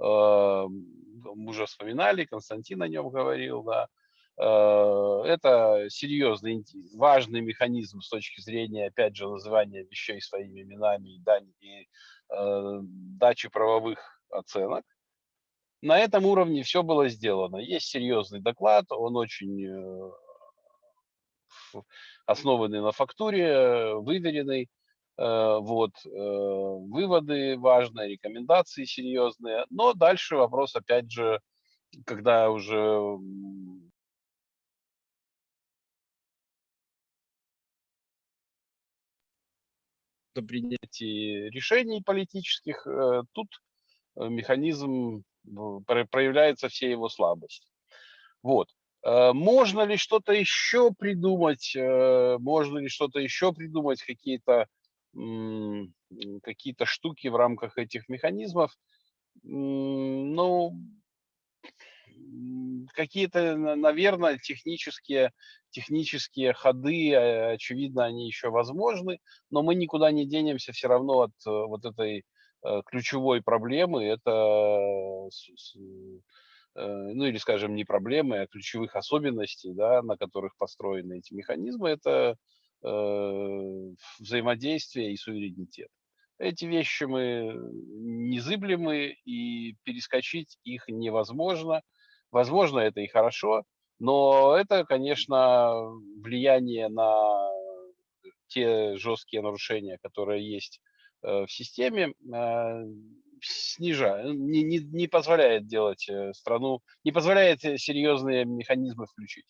Э, мы уже вспоминали, Константин о нем говорил, да. Э, это серьезный, важный механизм с точки зрения, опять же, называния вещей своими именами и, дань, и э, дачи правовых оценок. На этом уровне все было сделано. Есть серьезный доклад, он очень э, основанный на фактуре, выверенный. Э, вот, выводы важные, рекомендации серьезные. Но дальше вопрос, опять же, когда уже при принятии решений политических, э, тут э, механизм проявляется все его слабости. Вот. Можно ли что-то еще придумать? Можно ли что-то еще придумать? Какие-то какие-то штуки в рамках этих механизмов? Ну, какие-то, наверное, технические, технические ходы, э, очевидно, они еще возможны, но мы никуда не денемся все равно от э, вот этой э, ключевой проблемы. Это, ну или, скажем, не проблемы, а ключевых особенностей, да, на которых построены эти механизмы. Это взаимодействие и суверенитет. Эти вещи мы незыблемы, и перескочить их невозможно. Возможно, это и хорошо, но это, конечно, влияние на те жесткие нарушения, которые есть э, в системе, э, снижает, не, не, не позволяет делать э, страну, не позволяет серьезные механизмы включить.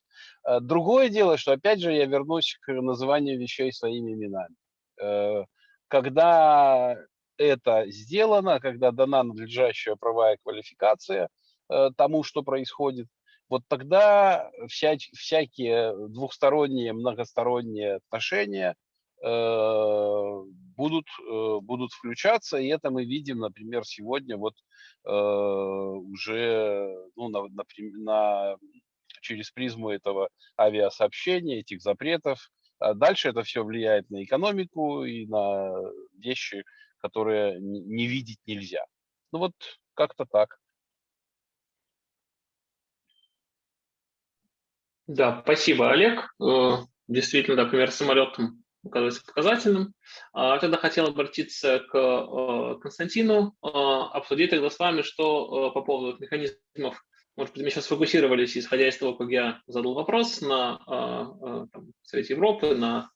Другое дело, что опять же я вернусь к называнию вещей своими именами. Когда это сделано, когда дана надлежащая правовая квалификация – тому, что происходит, вот тогда вся, всякие двухсторонние, многосторонние отношения э, будут, э, будут включаться, и это мы видим, например, сегодня вот э, уже ну, на, на, на, через призму этого авиасообщения, этих запретов. А дальше это все влияет на экономику и на вещи, которые не видеть нельзя. Ну вот как-то так. Да, спасибо, Олег. Э, действительно, да, пример самолетом оказывается показательным. А, тогда хотел обратиться к э, Константину, э, обсудить тогда с вами, что по поводу механизмов, может быть, мы сейчас сфокусировались, исходя из того, как я задал вопрос на там, Совете Европы, на,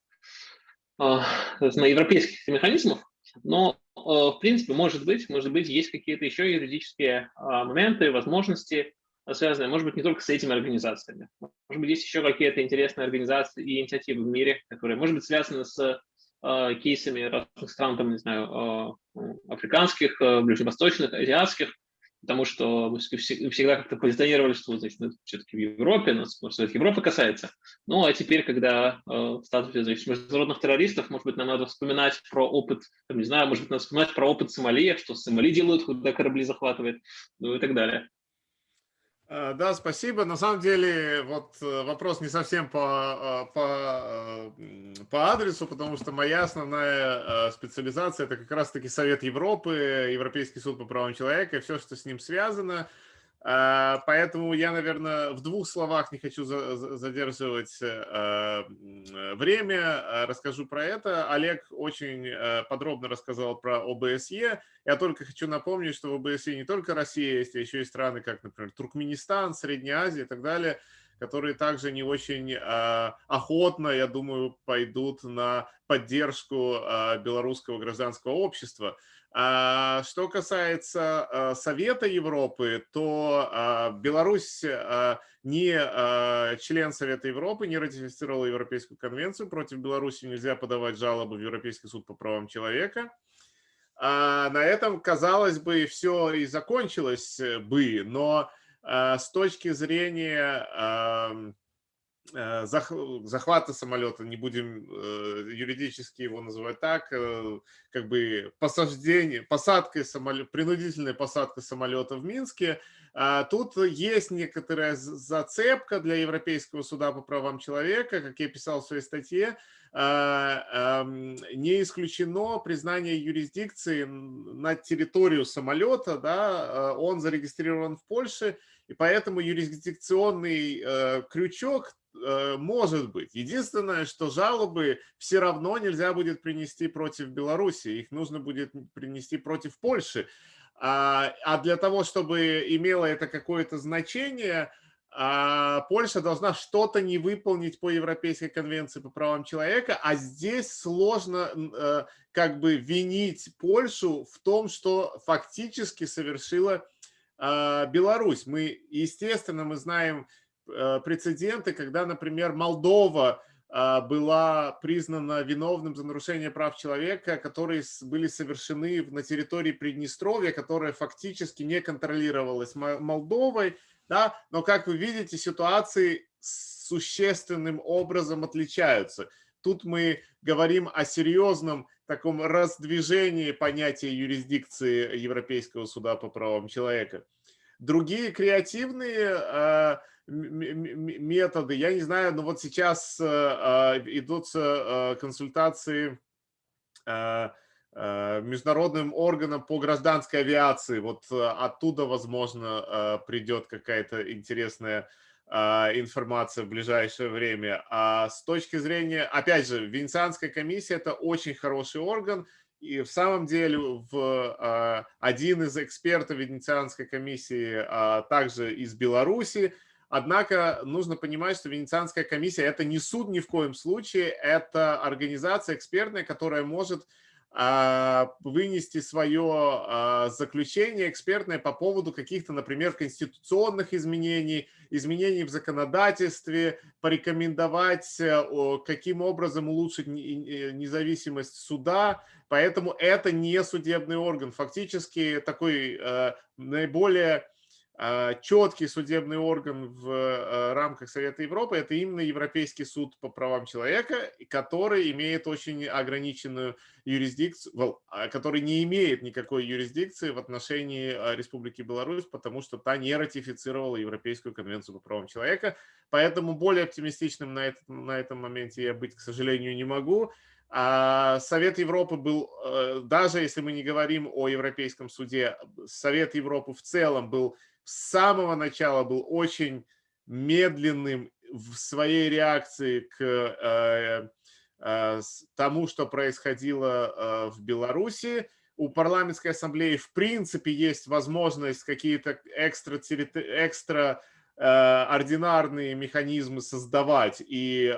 на европейских механизмах, но в принципе, может быть, может быть, есть какие-то еще юридические моменты, возможности, связанные, может быть, не только с этими организациями. Может быть, есть еще какие-то интересные организации и инициативы в мире, которые, может быть, связаны с э, кейсами разных стран, там, не знаю, э, африканских, э, ближневосточных, азиатских, потому что мы всегда как-то позиционировали, что значит, ну, все-таки в Европе, нас, может, все-таки Европа касается. Ну, а теперь, когда э, в статусе значит, международных террористов, может быть, нам надо вспоминать про опыт, там, не знаю, может быть, надо вспоминать про опыт Сомали, что Сомали делают, когда корабли захватывают, ну и так далее. Э, да, спасибо. На самом деле, вот э, вопрос не совсем по, э, по, по адресу, потому что моя основная специализация – это как раз-таки Совет Европы, Европейский суд по правам человека и все, что с ним связано – поэтому я, наверное, в двух словах не хочу задерживать э, время, а расскажу про это. Олег очень э, подробно рассказал про ОБСЕ. Я только хочу напомнить, что в ОБСЕ не только Россия есть, а еще и страны, как, например, Туркменистан, Средняя Азия и так далее, которые также не очень а, охотно, я думаю, пойдут на поддержку белорусского гражданского общества. А что касается а, Совета Европы, то а, Беларусь не член Совета Европы, не ратифицировала Европейскую конвенцию. Против Беларуси нельзя подавать жалобы в Европейский суд по правам человека. На этом, казалось бы, все и закончилось бы, но с точки зрения захвата самолета, не будем э, юридически его называть так, э, как бы посаждение, посадкой самолета, принудительной посадкой самолета в Минске. А тут есть некоторая зацепка для Европейского суда по правам человека, как я писал в своей статье, а, не исключено признание юрисдикции на территорию самолета, да, он зарегистрирован в Польше, и поэтому юрисдикционный крючок Э, может быть. Единственное, что жалобы все равно нельзя будет принести против Беларуси, их нужно будет принести против Польши. А, а для того, чтобы имело это какое-то значение, а, Польша должна что-то не выполнить по Европейской конвенции по правам человека, а здесь сложно э, как бы винить Польшу в том, что фактически совершила Беларусь. Мы, естественно, мы знаем Э, прецеденты, когда, например, Молдова а, была признана виновным за нарушение прав человека, которые были совершены на территории Приднестровья, которая фактически не контролировалась Молдовой, да, но, как вы видите, ситуации существенным образом отличаются. Тут мы говорим о серьезном таком раздвижении понятия юрисдикции Европейского суда по правам человека. Другие креативные э, методы, я не знаю, но вот сейчас э, э, идут консультации международным органам по гражданской авиации. Вот оттуда, возможно, придет какая-то интересная а, информация в ближайшее время. А с точки зрения, опять же, Венецианская комиссия – это очень хороший орган, и в самом деле в, а, один из экспертов Венецианской комиссии а, также из Беларуси. Однако нужно понимать, что Венецианская комиссия – это не суд ни в коем случае, это организация экспертная, которая может а, вынести свое а, заключение экспертное по поводу каких-то, например, конституционных изменений, изменений в законодательстве, порекомендовать, э, каким образом улучшить независимость суда. Поэтому это не судебный орган. Фактически такой э, наиболее а, четкий судебный орган в а, рамках Совета Европы – это именно Европейский суд по правам человека, который имеет очень ограниченную юрисдикцию, а, который не имеет никакой юрисдикции в отношении Республики Беларусь, потому что та не ратифицировала Европейскую конвенцию по правам человека. Поэтому более оптимистичным на, этот, на этом моменте я быть, к сожалению, не могу. Совет Европы был, э, даже если мы не говорим о Европейском суде, Совет Европы в целом был с самого начала был очень медленным в своей реакции к э, э, тому, что происходило э, в Беларуси. У парламентской ассамблеи в принципе есть возможность какие-то экстра, экстра ординарные механизмы создавать. И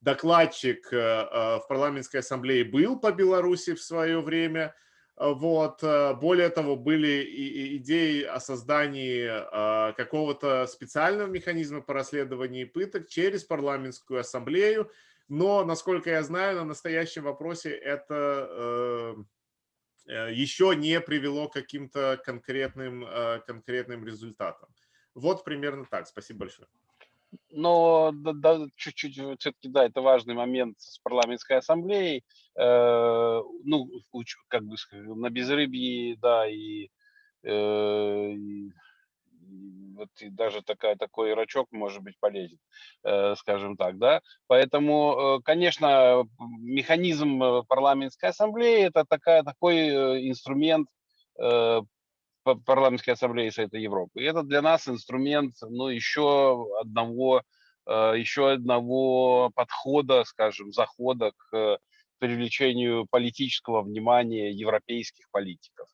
докладчик в парламентской ассамблее был по Беларуси в свое время – вот. Э, более того, были идеи о создании а, какого-то специального механизма по расследованию пыток через парламентскую ассамблею. Но, насколько я знаю, на настоящем вопросе это э, э, еще не привело к каким-то конкретным, конкретным результатам. Вот примерно так. Спасибо большое. Но да, чуть-чуть все-таки, да, это важный момент с парламентской ассамблеей. Э, ну, как бы на безрыбье, да, и, э, и вот и даже такая, такой рачок может быть полезен, э, скажем так, да. Поэтому, э, конечно, механизм э, парламентской ассамблеи – это такая, такой э, инструмент парламентской ассамблеи Совета Европы. И это для нас инструмент ну, еще одного э, еще одного подхода, скажем, захода к привлечению политического внимания европейских политиков.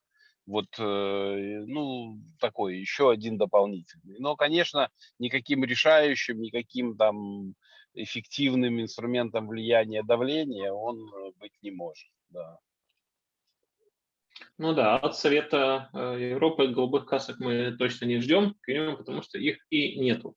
Вот, э, ну, такой еще один дополнительный. Но, конечно, никаким решающим, никаким там эффективным инструментом влияния давления он э, быть не может. Да. Ну да, от Совета э, Европы голубых касок мы точно не ждем, потому что их и нету.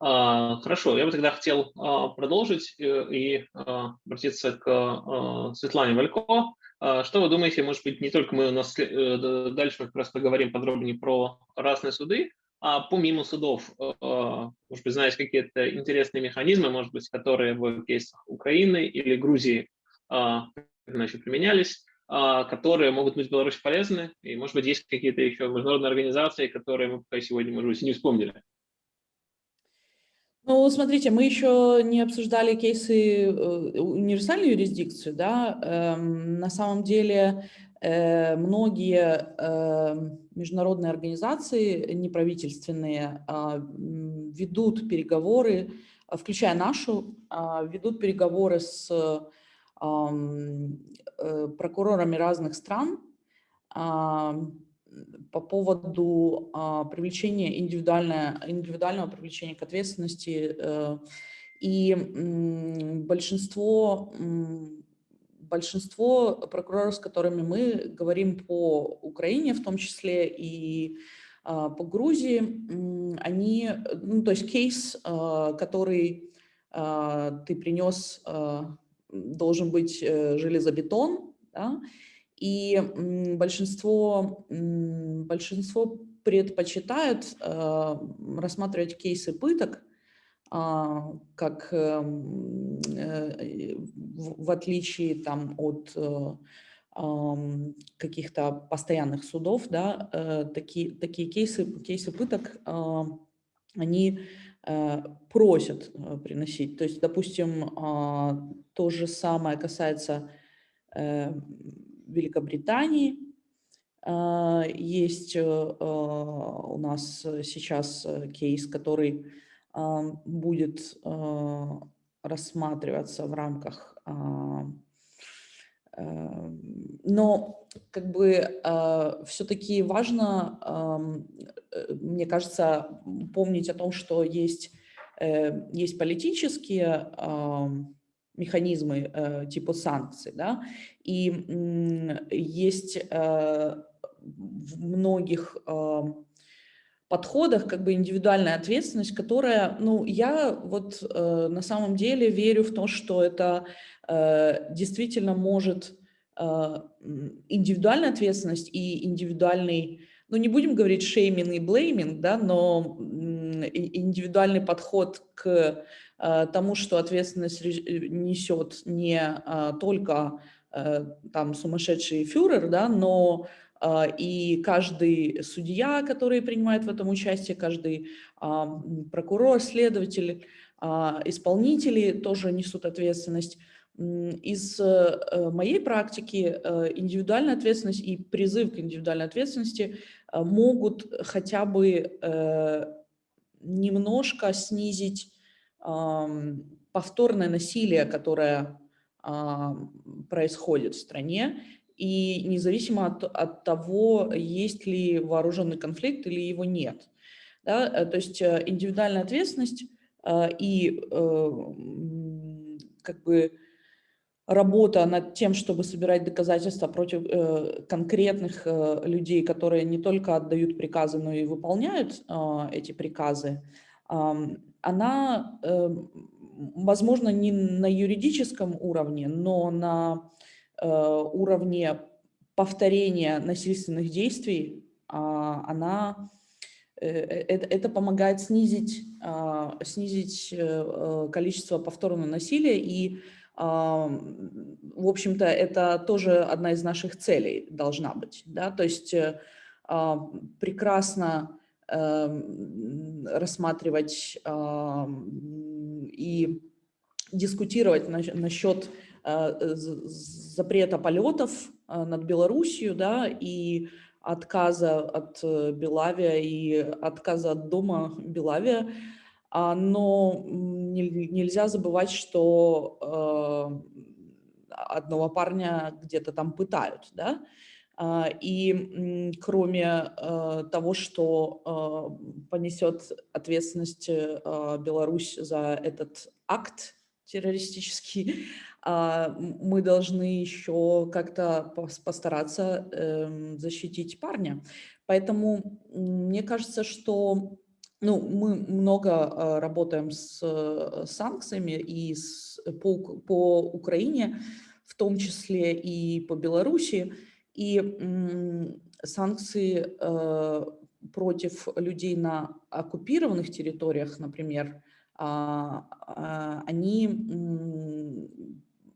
А, хорошо, я бы тогда хотел а, продолжить э, и а, обратиться к Светлане Валько. Что вы думаете, может быть, не только мы у нас э, дальше мы как раз поговорим подробнее про разные суды, а помимо судов, может быть, знаете какие-то интересные механизмы, может быть, которые в кейсах Украины или Грузии иначе применялись, которые могут быть Беларуси полезны, и, может быть, есть какие-то еще международные организации, которые мы пока сегодня, может быть, не вспомнили. Ну, смотрите, мы еще не обсуждали кейсы э, универсальной юрисдикции, да, эм, на самом деле э, многие э, международные организации неправительственные э, ведут переговоры, включая нашу, э, ведут переговоры с прокурорами разных стран по поводу а, привлечения индивидуального, индивидуального привлечения к ответственности. Э, и большинство, большинство прокуроров, с которыми мы говорим по Украине, в том числе и а, по Грузии, они, ну, то есть кейс, а, который ты принес должен быть э, железобетон, да, И большинство, большинство предпочитают рассматривать кейсы пыток, как в отличие там, от каких-то постоянных судов, да, э, такие, такие кейсы, кейсы пыток, они э, просят э, приносить. То есть, допустим, а, то же самое касается Великобритании. А, есть у нас сейчас кейс, который будет рассматриваться в рамках но как бы а, все-таки важно, э, мне кажется, помнить о том, что есть, э, есть политические механизмы э, типа санкций, да, и есть в многих подходах как бы индивидуальная ответственность, которая, ну, я вот на самом деле верю в то, что это Э, действительно может э, индивидуальная ответственность и индивидуальный, ну не будем говорить шейминг и блейминг, да, но индивидуальный подход к э, тому, что ответственность несет не только там сумасшедший фюрер, да, но и каждый судья, который принимает в этом участие, каждый прокурор, следователь, исполнители тоже несут ответственность. Из э, моей практики э, индивидуальная ответственность и призыв к индивидуальной ответственности э, могут хотя бы немножко снизить повторное насилие, которое происходит в стране, и независимо от, от того, есть ли вооруженный конфликт или его нет. Да? То есть индивидуальная ответственность и как бы работа над тем, чтобы собирать доказательства против э, конкретных э, людей, которые не только отдают приказы, но и выполняют э, эти приказы, э, она, э, возможно, не на юридическом уровне, но на э, уровне повторения насильственных действий, э, она это, это помогает снизить, снизить количество повторного насилия и в общем-то, это тоже одна из наших целей должна быть. Да? То есть э, прекрасно рассматривать и дискутировать насчет э, запрета полетов э, над Белоруссией да, и отказа от Белавия и отказа от дома Белавия, а, но нельзя забывать, что э, одного парня где-то там пытают, да, а, и кроме э, того, что э, понесет ответственность Беларусь за этот акт террористический, <laughs> а, мы должны еще как-то постараться эм, защитить парня. Поэтому мне кажется, что ну, мы много а, работаем с э, санкциями и с, по, по Украине, в том числе и по Беларуси. И санкции э, против людей на оккупированных территориях, например, они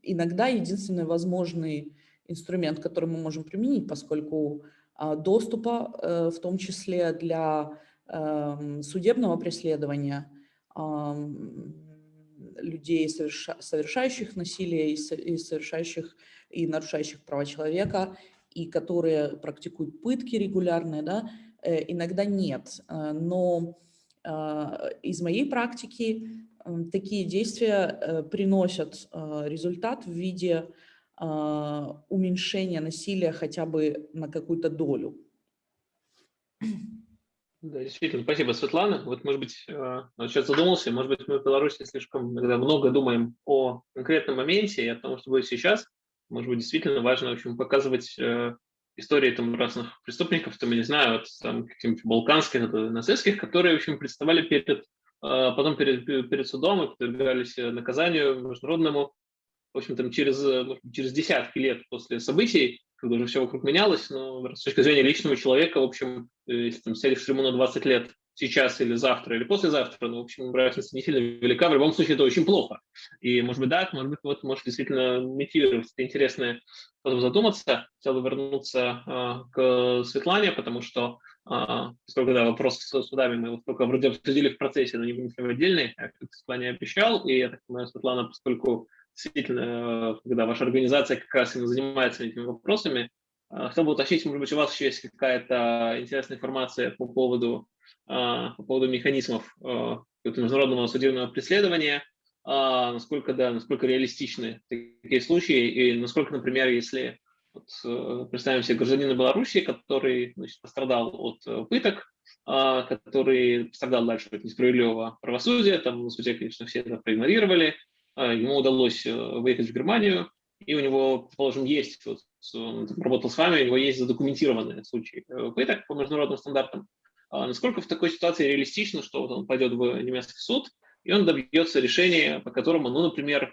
иногда единственный возможный инструмент, который мы можем применить, поскольку доступа, э, в том числе для Эм, судебного преследования людей, совершающих насилие и совершающих и нарушающих права человека, и которые практикуют пытки регулярные, да, э, иногда нет. Э, но из моей практики такие действия приносят результат в виде уменьшения насилия хотя бы на какую-то долю. Да, действительно, спасибо, Светлана. Вот, может быть, э, вот сейчас задумался, может быть, мы в Беларуси слишком много думаем о конкретном моменте и о том, что будет сейчас. Может быть, действительно важно, в общем, показывать э, истории там разных преступников, там, я не знаю, вот там каких-нибудь балканских, нацистских, которые, в общем, представали перед, э, потом перед, перед судом и подвергались наказанию международному, в общем, там через, через десятки лет после событий, когда уже все вокруг менялось, но с точки зрения личного человека, в общем, если там сядешь ему на 20 лет сейчас или завтра или послезавтра, ну, в общем, разница не сильно велика, в любом случае это очень плохо. И, может быть, да, может быть, вот может действительно мотивировать. Это интересно потом задуматься. Хотел бы вернуться а, к Светлане, потому что а, поскольку, да, вопрос с судами мы вот только вроде обсудили в процессе, но не вынесли в отдельный, как Светлане обещал, и я так понимаю, Светлана, поскольку действительно, когда ваша организация как раз именно занимается этими вопросами, а, хотел бы уточнить, может быть, у вас еще есть какая-то интересная информация по поводу а, по поводу механизмов а, международного судебного преследования, а, насколько, да, насколько реалистичны такие случаи, и насколько, например, если вот, э, представим себе гражданина Беларуси, который значит, пострадал от э, пыток, который пострадал дальше от несправедливого правосудия, там на суде, конечно, все это проигнорировали, ему удалось э, выехать в Германию, и у него, предположим, есть, вот, он работал с вами, у него есть задокументированные случаи пыток по международным стандартам, насколько в такой ситуации реалистично, что вот он пойдет в немецкий суд, и он добьется решения, по которому, ну, например,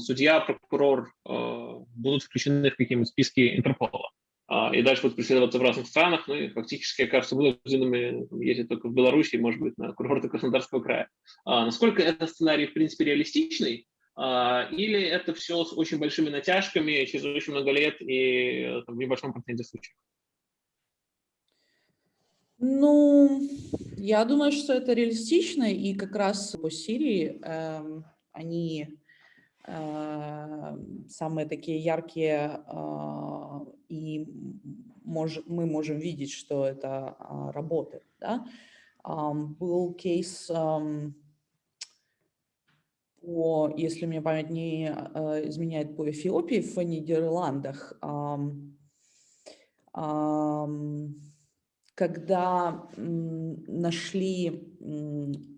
судья, прокурор э, будут включены в какие-нибудь списки Интерпола. А, и дальше будут преследоваться в разных странах, ну и фактически кажется вынужденными ездить только в Беларуси, может быть, на курорты Краснодарского края. А, насколько этот сценарий, в принципе, реалистичный, а, или это все с очень большими натяжками через очень много лет и э, там, в небольшом проценте случаев? Ну, я думаю, что это реалистично, и как раз по Сирии э, они э, самые такие яркие, э, и мож, мы можем видеть, что это э, работает. Да? Э, был кейс э, по, если мне память не э, изменяет, по Эфиопии в Нидерландах. Э, э, когда нашли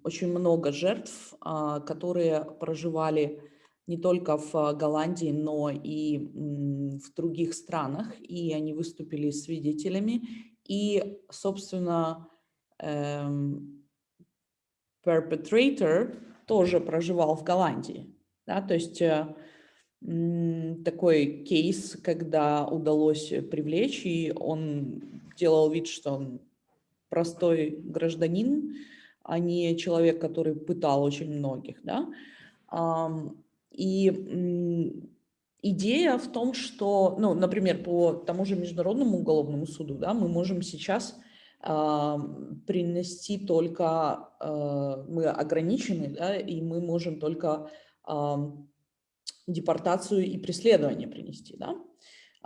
очень много жертв, а, которые проживали не только в Голландии, но и в других странах, и они выступили свидетелями. И, собственно, эм, perpetrator тоже проживал в Голландии. Да? То есть э, такой кейс, когда удалось привлечь, и он делал вид, что он простой гражданин, а не человек, который пытал очень многих. Да? И идея в том, что, ну, например, по тому же Международному уголовному суду да, мы можем сейчас принести только, э, мы ограничены, да, и мы можем только депортацию и преследование принести. Да?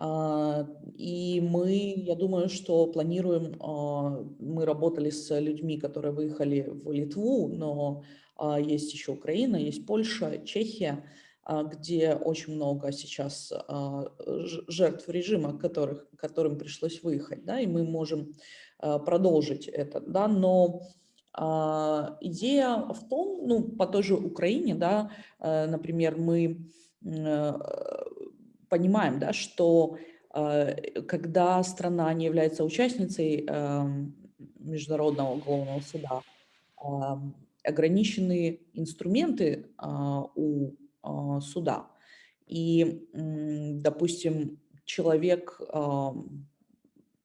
А, и мы, я думаю, что планируем, а, мы работали с людьми, которые выехали в Литву, но а, есть еще Украина, есть Польша, Чехия, где очень много сейчас жертв режима, которых, которым пришлось выехать, да, и мы можем продолжить это, да, но идея в том, ну, по той же Украине, да, например, мы понимаем, да, что э, когда страна не является участницей эм, Международного уголовного суда, эм, ограничены инструменты а, у а, суда. И, допустим, человек,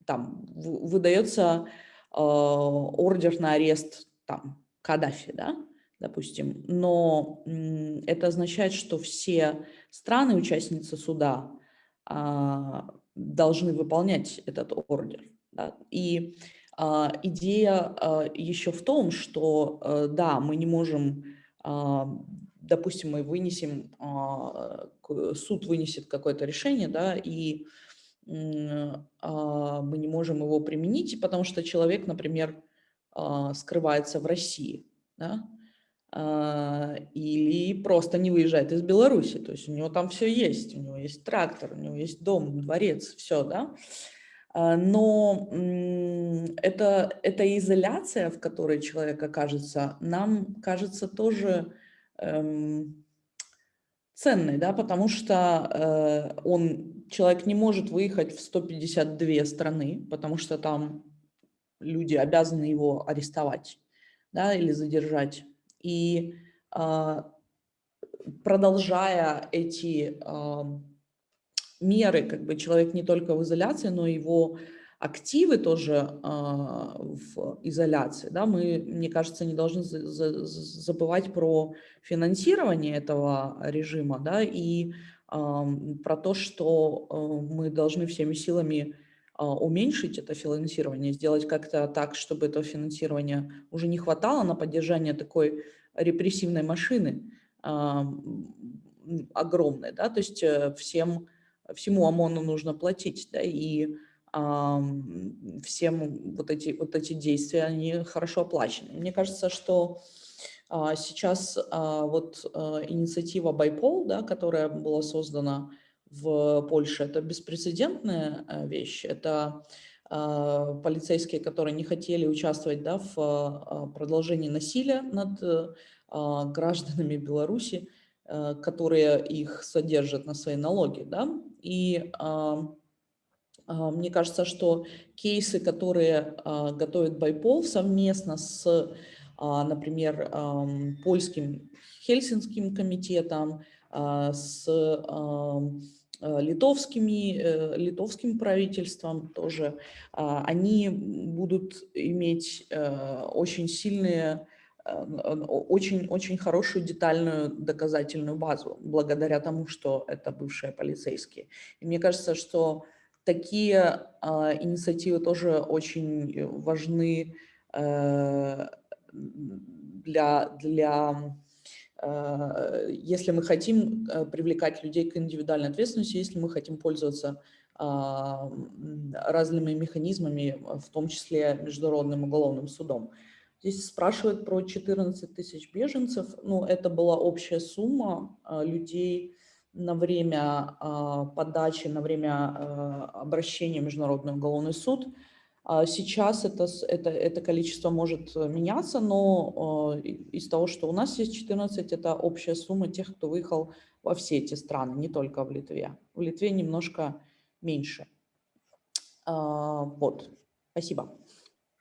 там, выдается ордер на арест там, Каддафи, да, допустим, но это означает, что все страны, участницы суда, а, должны выполнять этот ордер. Да? И а, идея а, еще в том, что, э, да, мы не можем, допустим, мы вынесем, суд вынесет какое-то решение, да, и мы не можем его применить, потому что человек, например, скрывается в России, да, или просто не выезжает из Беларуси. То есть у него там все есть, у него есть трактор, у него есть дом, дворец, все, да. А, но это, эта изоляция, в которой человек окажется, нам кажется тоже эм, ценной, да, потому что э, он, человек не может выехать в 152 страны, потому что там люди обязаны его арестовать да, или задержать и а, продолжая эти меры, как бы человек не только в изоляции, но его активы тоже а, в изоляции. Да? Мы, мне кажется, не должны забывать про финансирование этого режима да? и про то, что э, мы должны всеми силами уменьшить это финансирование, сделать как-то так, чтобы этого финансирования уже не хватало на поддержание такой репрессивной машины огромной. Да? То есть э, всем, всему ОМОНу нужно платить, да? и всем вот эти, вот эти действия, они хорошо оплачены. Мне кажется, что а, сейчас а, вот а, инициатива Байпол, да, которая была создана в Польше, это беспрецедентная вещь. Это полицейские, которые не хотели участвовать да, в продолжении насилия над гражданами Беларуси, которые их содержат на свои налоги. Да? И мне кажется, что кейсы, которые готовит Байпол совместно с а, например, польским Хельсинским комитетом, а, с а, литовскими, э, литовским правительством тоже, они будут иметь э, очень сильные, э, очень, очень хорошую детальную доказательную базу, благодаря тому, что это бывшие полицейские. И мне кажется, что такие инициативы тоже очень важны для, для э, если мы хотим э, привлекать людей к индивидуальной ответственности, если мы хотим пользоваться а, разными механизмами, в том числе Международным уголовным судом. Здесь спрашивают про 14 тысяч беженцев. Ну, это была общая сумма а, людей на время а, подачи, на время обращения в Международный уголовный суд – сейчас это, это, это количество может э, меняться, но э, из того, что у нас есть 14, это общая сумма тех, кто выехал во все эти страны, не только в Литве. В Литве немножко меньше. А, вот, спасибо.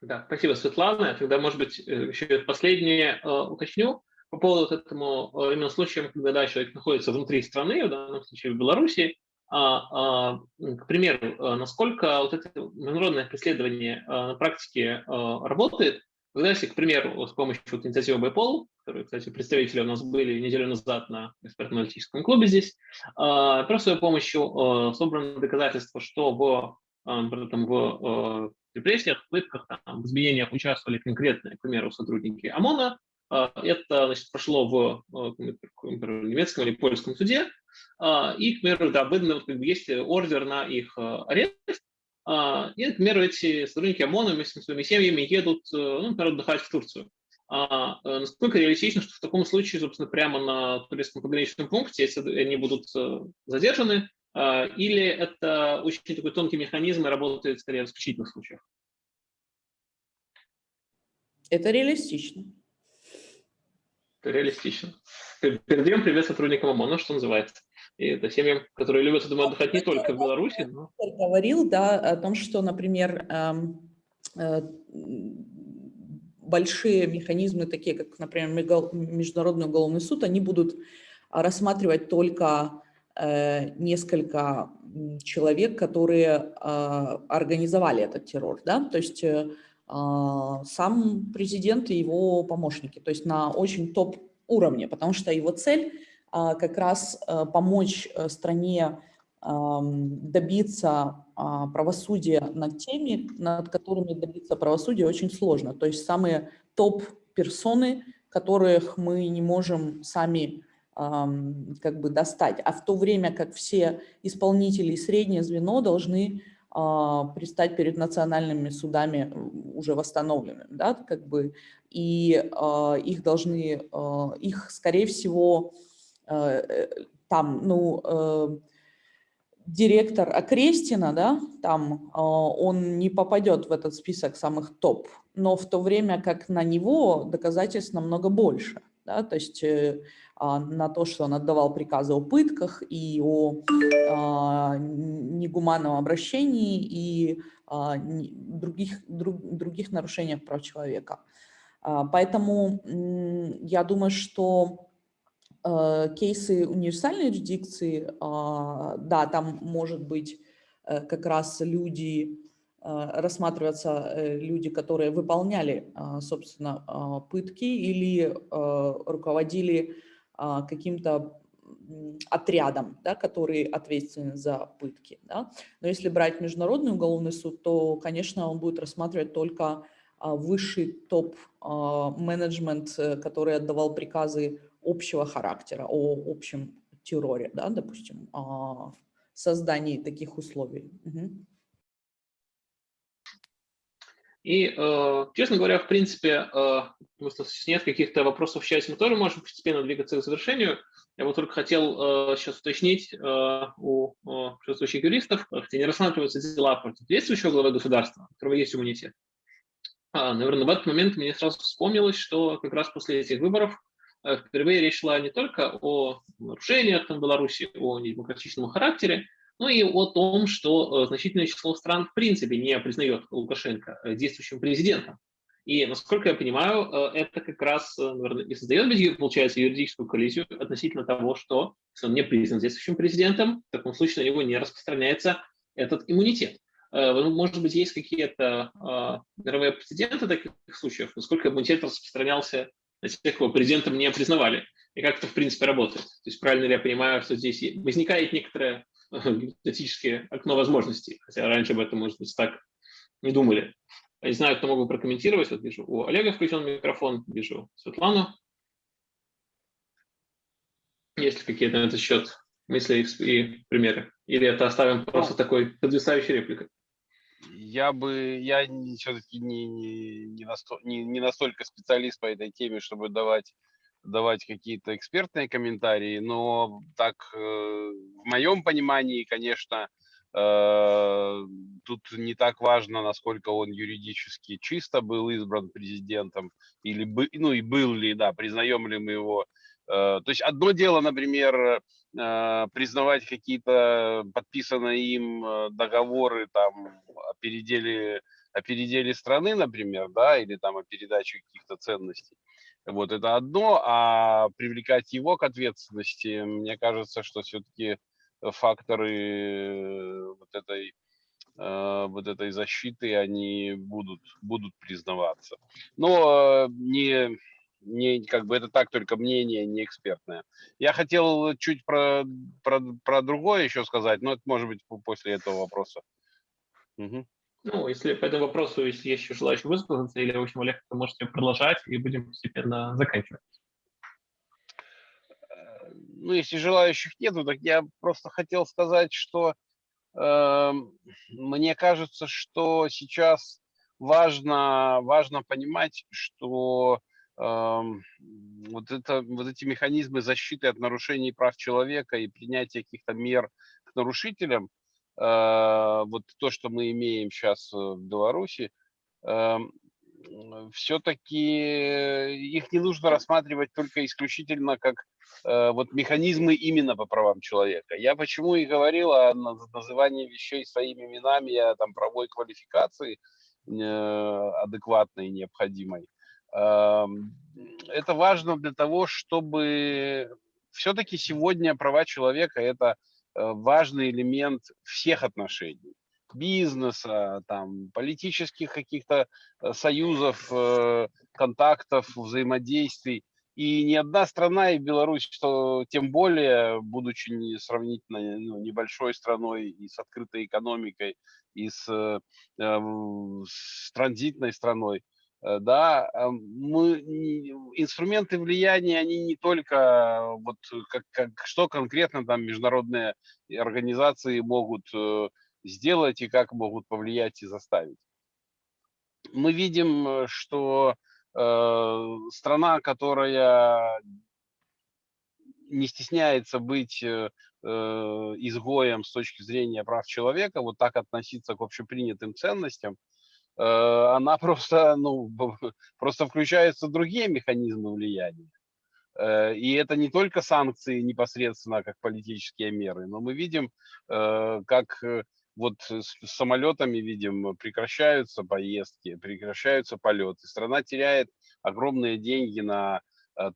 Да, спасибо, Светлана. Тогда, может быть, э, еще последнее уточню по поводу этому именно случая, когда да, человек находится внутри страны, в данном случае в Беларуси, а, а, к примеру, а, насколько вот это международное преследование на практике работает, когда если, к примеру, с помощью вот инициативы Байпол, которые, кстати, представители у нас были неделю назад на экспертно-аналитическом клубе здесь, просто с помощью собраны доказательства, что в, там, в репрессиях, пытках, там, в изменениях участвовали конкретные, к примеру, сотрудники ОМОНа, это значит, прошло в немецком или польском суде, а, и, к примеру, да, выдан, как бы, есть ордер на их э, арест, а, и, к примеру, эти сотрудники ОМОНа вместе с своими семьями едут, э, ну, например, отдыхать в Турцию. А э, насколько реалистично, что в таком случае, собственно, прямо на турецком пограничном пункте, если они будут задержаны, или это очень такой тонкий механизм и работает скорее в исключительных случаях? Это реалистично. Это реалистично. Передаем привет сотрудникам ОМОНа, что называется. И это семьям, которые любят, думаю, отдыхать не только в Беларуси. Но... Говорил, да, о том, что, например, эм, э, большие механизмы, такие как, например, Международный уголовный суд, они будут рассматривать только э, несколько человек, которые э, организовали этот террор, да, то есть сам президент и его помощники, то есть на очень топ уровне, потому что его цель а, как раз э, помочь э, стране добиться а, правосудия над теми, над которыми добиться правосудия очень сложно. То есть самые топ-персоны, которых мы не можем сами как бы достать. А в то время как все исполнители и среднее звено должны а, предстать перед национальными судами уже восстановленными, да, как бы, и их должны, их, скорее всего, там, ну, э, директор Окрестина, да, там он не попадет в этот список самых топ, но в то время как на него доказательств намного больше, да, то есть а, на то, что он отдавал приказы о пытках и о а, негуманном обращении и а, других, друг, других нарушениях прав человека. Поэтому я думаю, что кейсы универсальной юрисдикции, да, там может быть как раз люди, рассматриваться люди, которые выполняли, собственно, пытки или руководили каким-то отрядом, да, который ответственен за пытки. Да. Но если брать Международный уголовный суд, то, конечно, он будет рассматривать только а, высший топ-менеджмент, э, который отдавал приказы общего характера о общем терроре, да, допустим, создании таких условий. Угу. И, э, честно говоря, в принципе, э, нет каких-то вопросов в чате, мы тоже можем постепенно двигаться к завершению. Я бы только хотел э, сейчас уточнить у присутствующих юристов, хотя не рассматриваются дела против действующего главы государства, у которого есть иммунитет. А, наверное, в этот момент мне сразу вспомнилось, что как раз после этих выборов впервые речь шла не только о нарушениях в Беларуси, о недемократичном характере, но и о том, что э, значительное число стран в принципе не признает Лукашенко э, действующим президентом. И, насколько я понимаю, э, это как раз, э, наверное, и создает, получается, юридическую коллизию относительно того, что если он не признан действующим президентом, в таком случае на него не распространяется этот иммунитет. Э, может быть, есть какие-то мировые прецеденты таких случаев, насколько иммунитет распространялся на тех, кого президентом не признавали, и как это, в принципе, работает. То есть правильно ли я понимаю, что здесь возникает некоторое гипотетическое окно возможностей, хотя раньше об этом, может быть, так не думали. Я не знаю, кто мог бы прокомментировать. Вот вижу, у Олега включен микрофон, вижу Светлану. Есть ли какие-то на этот счет мысли и примеры? Или это оставим просто ну, такой подвисающей репликой? Я бы, я все-таки не, не, не, не, настолько специалист по этой теме, чтобы давать, давать какие-то экспертные комментарии, но так, э, в моем понимании, конечно, Э, тут не так важно, насколько он юридически чисто был избран президентом, или ну и был ли, да, признаем ли мы его. Э, то есть одно дело, например, э, признавать какие-то подписанные им договоры там о переделе, о переделе страны, например, да, или там о передаче каких-то ценностей. Вот это одно, а привлекать его к ответственности, мне кажется, что все-таки факторы вот этой э, вот этой защиты, они будут, будут признаваться. Но не, не, как бы это так только мнение, не экспертное. Я хотел чуть про, про, про другое еще сказать, но это может быть после этого вопроса. Угу. Ну, если по этому вопросу, если есть еще желающие высказаться, или, в общем, Олег, то можете продолжать, и будем постепенно заканчивать ну, если желающих нету, так я просто хотел сказать, что э, мне кажется, что сейчас важно, важно понимать, что э, вот, это, вот эти механизмы защиты от нарушений прав человека и принятия каких-то мер к нарушителям, э, вот то, что мы имеем сейчас в Беларуси, э, все-таки их не нужно рассматривать только исключительно как Э, вот механизмы именно по правам человека. Я почему и говорил о назывании вещей своими именами, о там, правовой квалификации э, адекватной, необходимой. Это важно для того, чтобы все-таки сегодня права человека – это э, важный элемент всех отношений бизнеса, там, политических каких-то союзов, контактов, взаимодействий. И ни одна страна, и Беларусь, что тем более, будучи сравнительно ну, небольшой страной и с открытой экономикой, и с, э, эм, с транзитной страной, э, да, э, мы, инструменты влияния, они не только, вот как, как, что конкретно там международные организации могут сделать и как могут повлиять и заставить. Мы видим, что Э, страна, которая не стесняется быть э, э, изгоем с точки зрения прав человека, вот так относиться к общепринятым ценностям, она <laughs> просто, ну, просто включаются другие механизмы влияния. И это не только санкции непосредственно как политические меры, но мы видим, как вот с самолетами, видим, прекращаются поездки, прекращаются полеты. Страна теряет огромные деньги на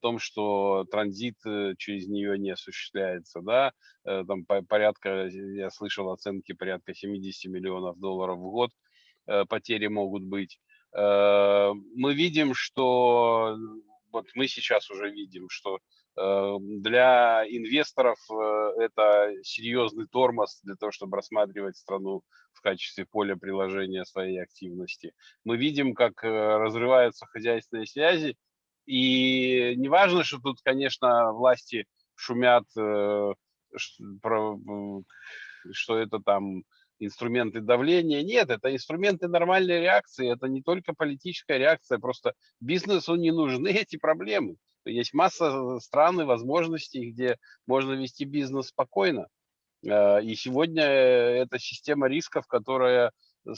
том, что транзит э, через нее не осуществляется, да, э, там порядка, я слышал оценки порядка 70 миллионов долларов в год потери могут быть. Мы видим, что вот мы сейчас уже видим, что для инвесторов это серьезный тормоз для того, чтобы рассматривать страну в качестве поля приложения своей активности. Мы видим, как разрываются хозяйственные связи, и не важно, что тут, конечно, власти шумят, э, что это там инструменты давления. Нет, это инструменты нормальной реакции. Это не только политическая реакция. Просто бизнесу не нужны эти проблемы. Есть масса стран и возможностей, где можно вести бизнес спокойно. Э, и сегодня это система рисков, которая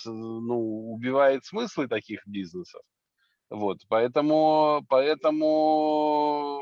ну, убивает смыслы таких бизнесов. Вот, поэтому, поэтому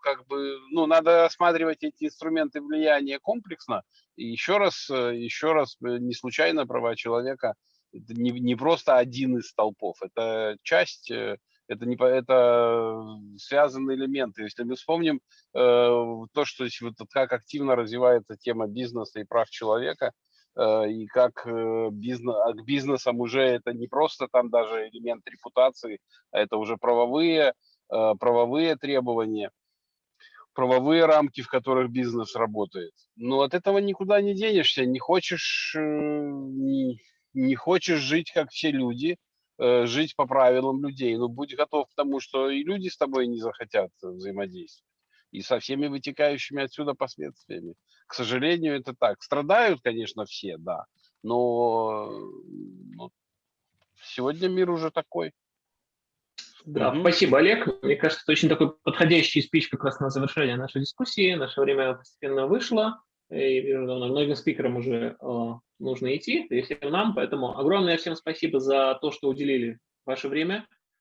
как бы, ну, надо рассматривать эти инструменты влияния комплексно. И еще раз, еще раз, э, не случайно права человека это не, не просто один из столпов, это часть, э, это, не, это связанные элементы. Если мы вспомним э, то, что вот, как активно развивается тема бизнеса и прав человека, Э, и как э, бизнес, а к бизнесам уже это не просто там даже элемент репутации, а это уже правовые, э, правовые требования, правовые рамки, в которых бизнес работает. Но от этого никуда не денешься, не хочешь, не, не хочешь жить как все люди, жить по правилам людей, но будь готов к тому, что и люди с тобой не захотят взаимодействовать и со всеми вытекающими отсюда последствиями. К сожалению, это так. Страдают, конечно, все, да, но ну, сегодня мир уже такой. Да, угу. спасибо, Олег. Мне кажется, это очень такой подходящий спич как раз на завершение нашей дискуссии. Наше время постепенно вышло, и вижу, многим спикерам уже э, нужно идти, и всем нам. Поэтому огромное всем спасибо за то, что уделили ваше время.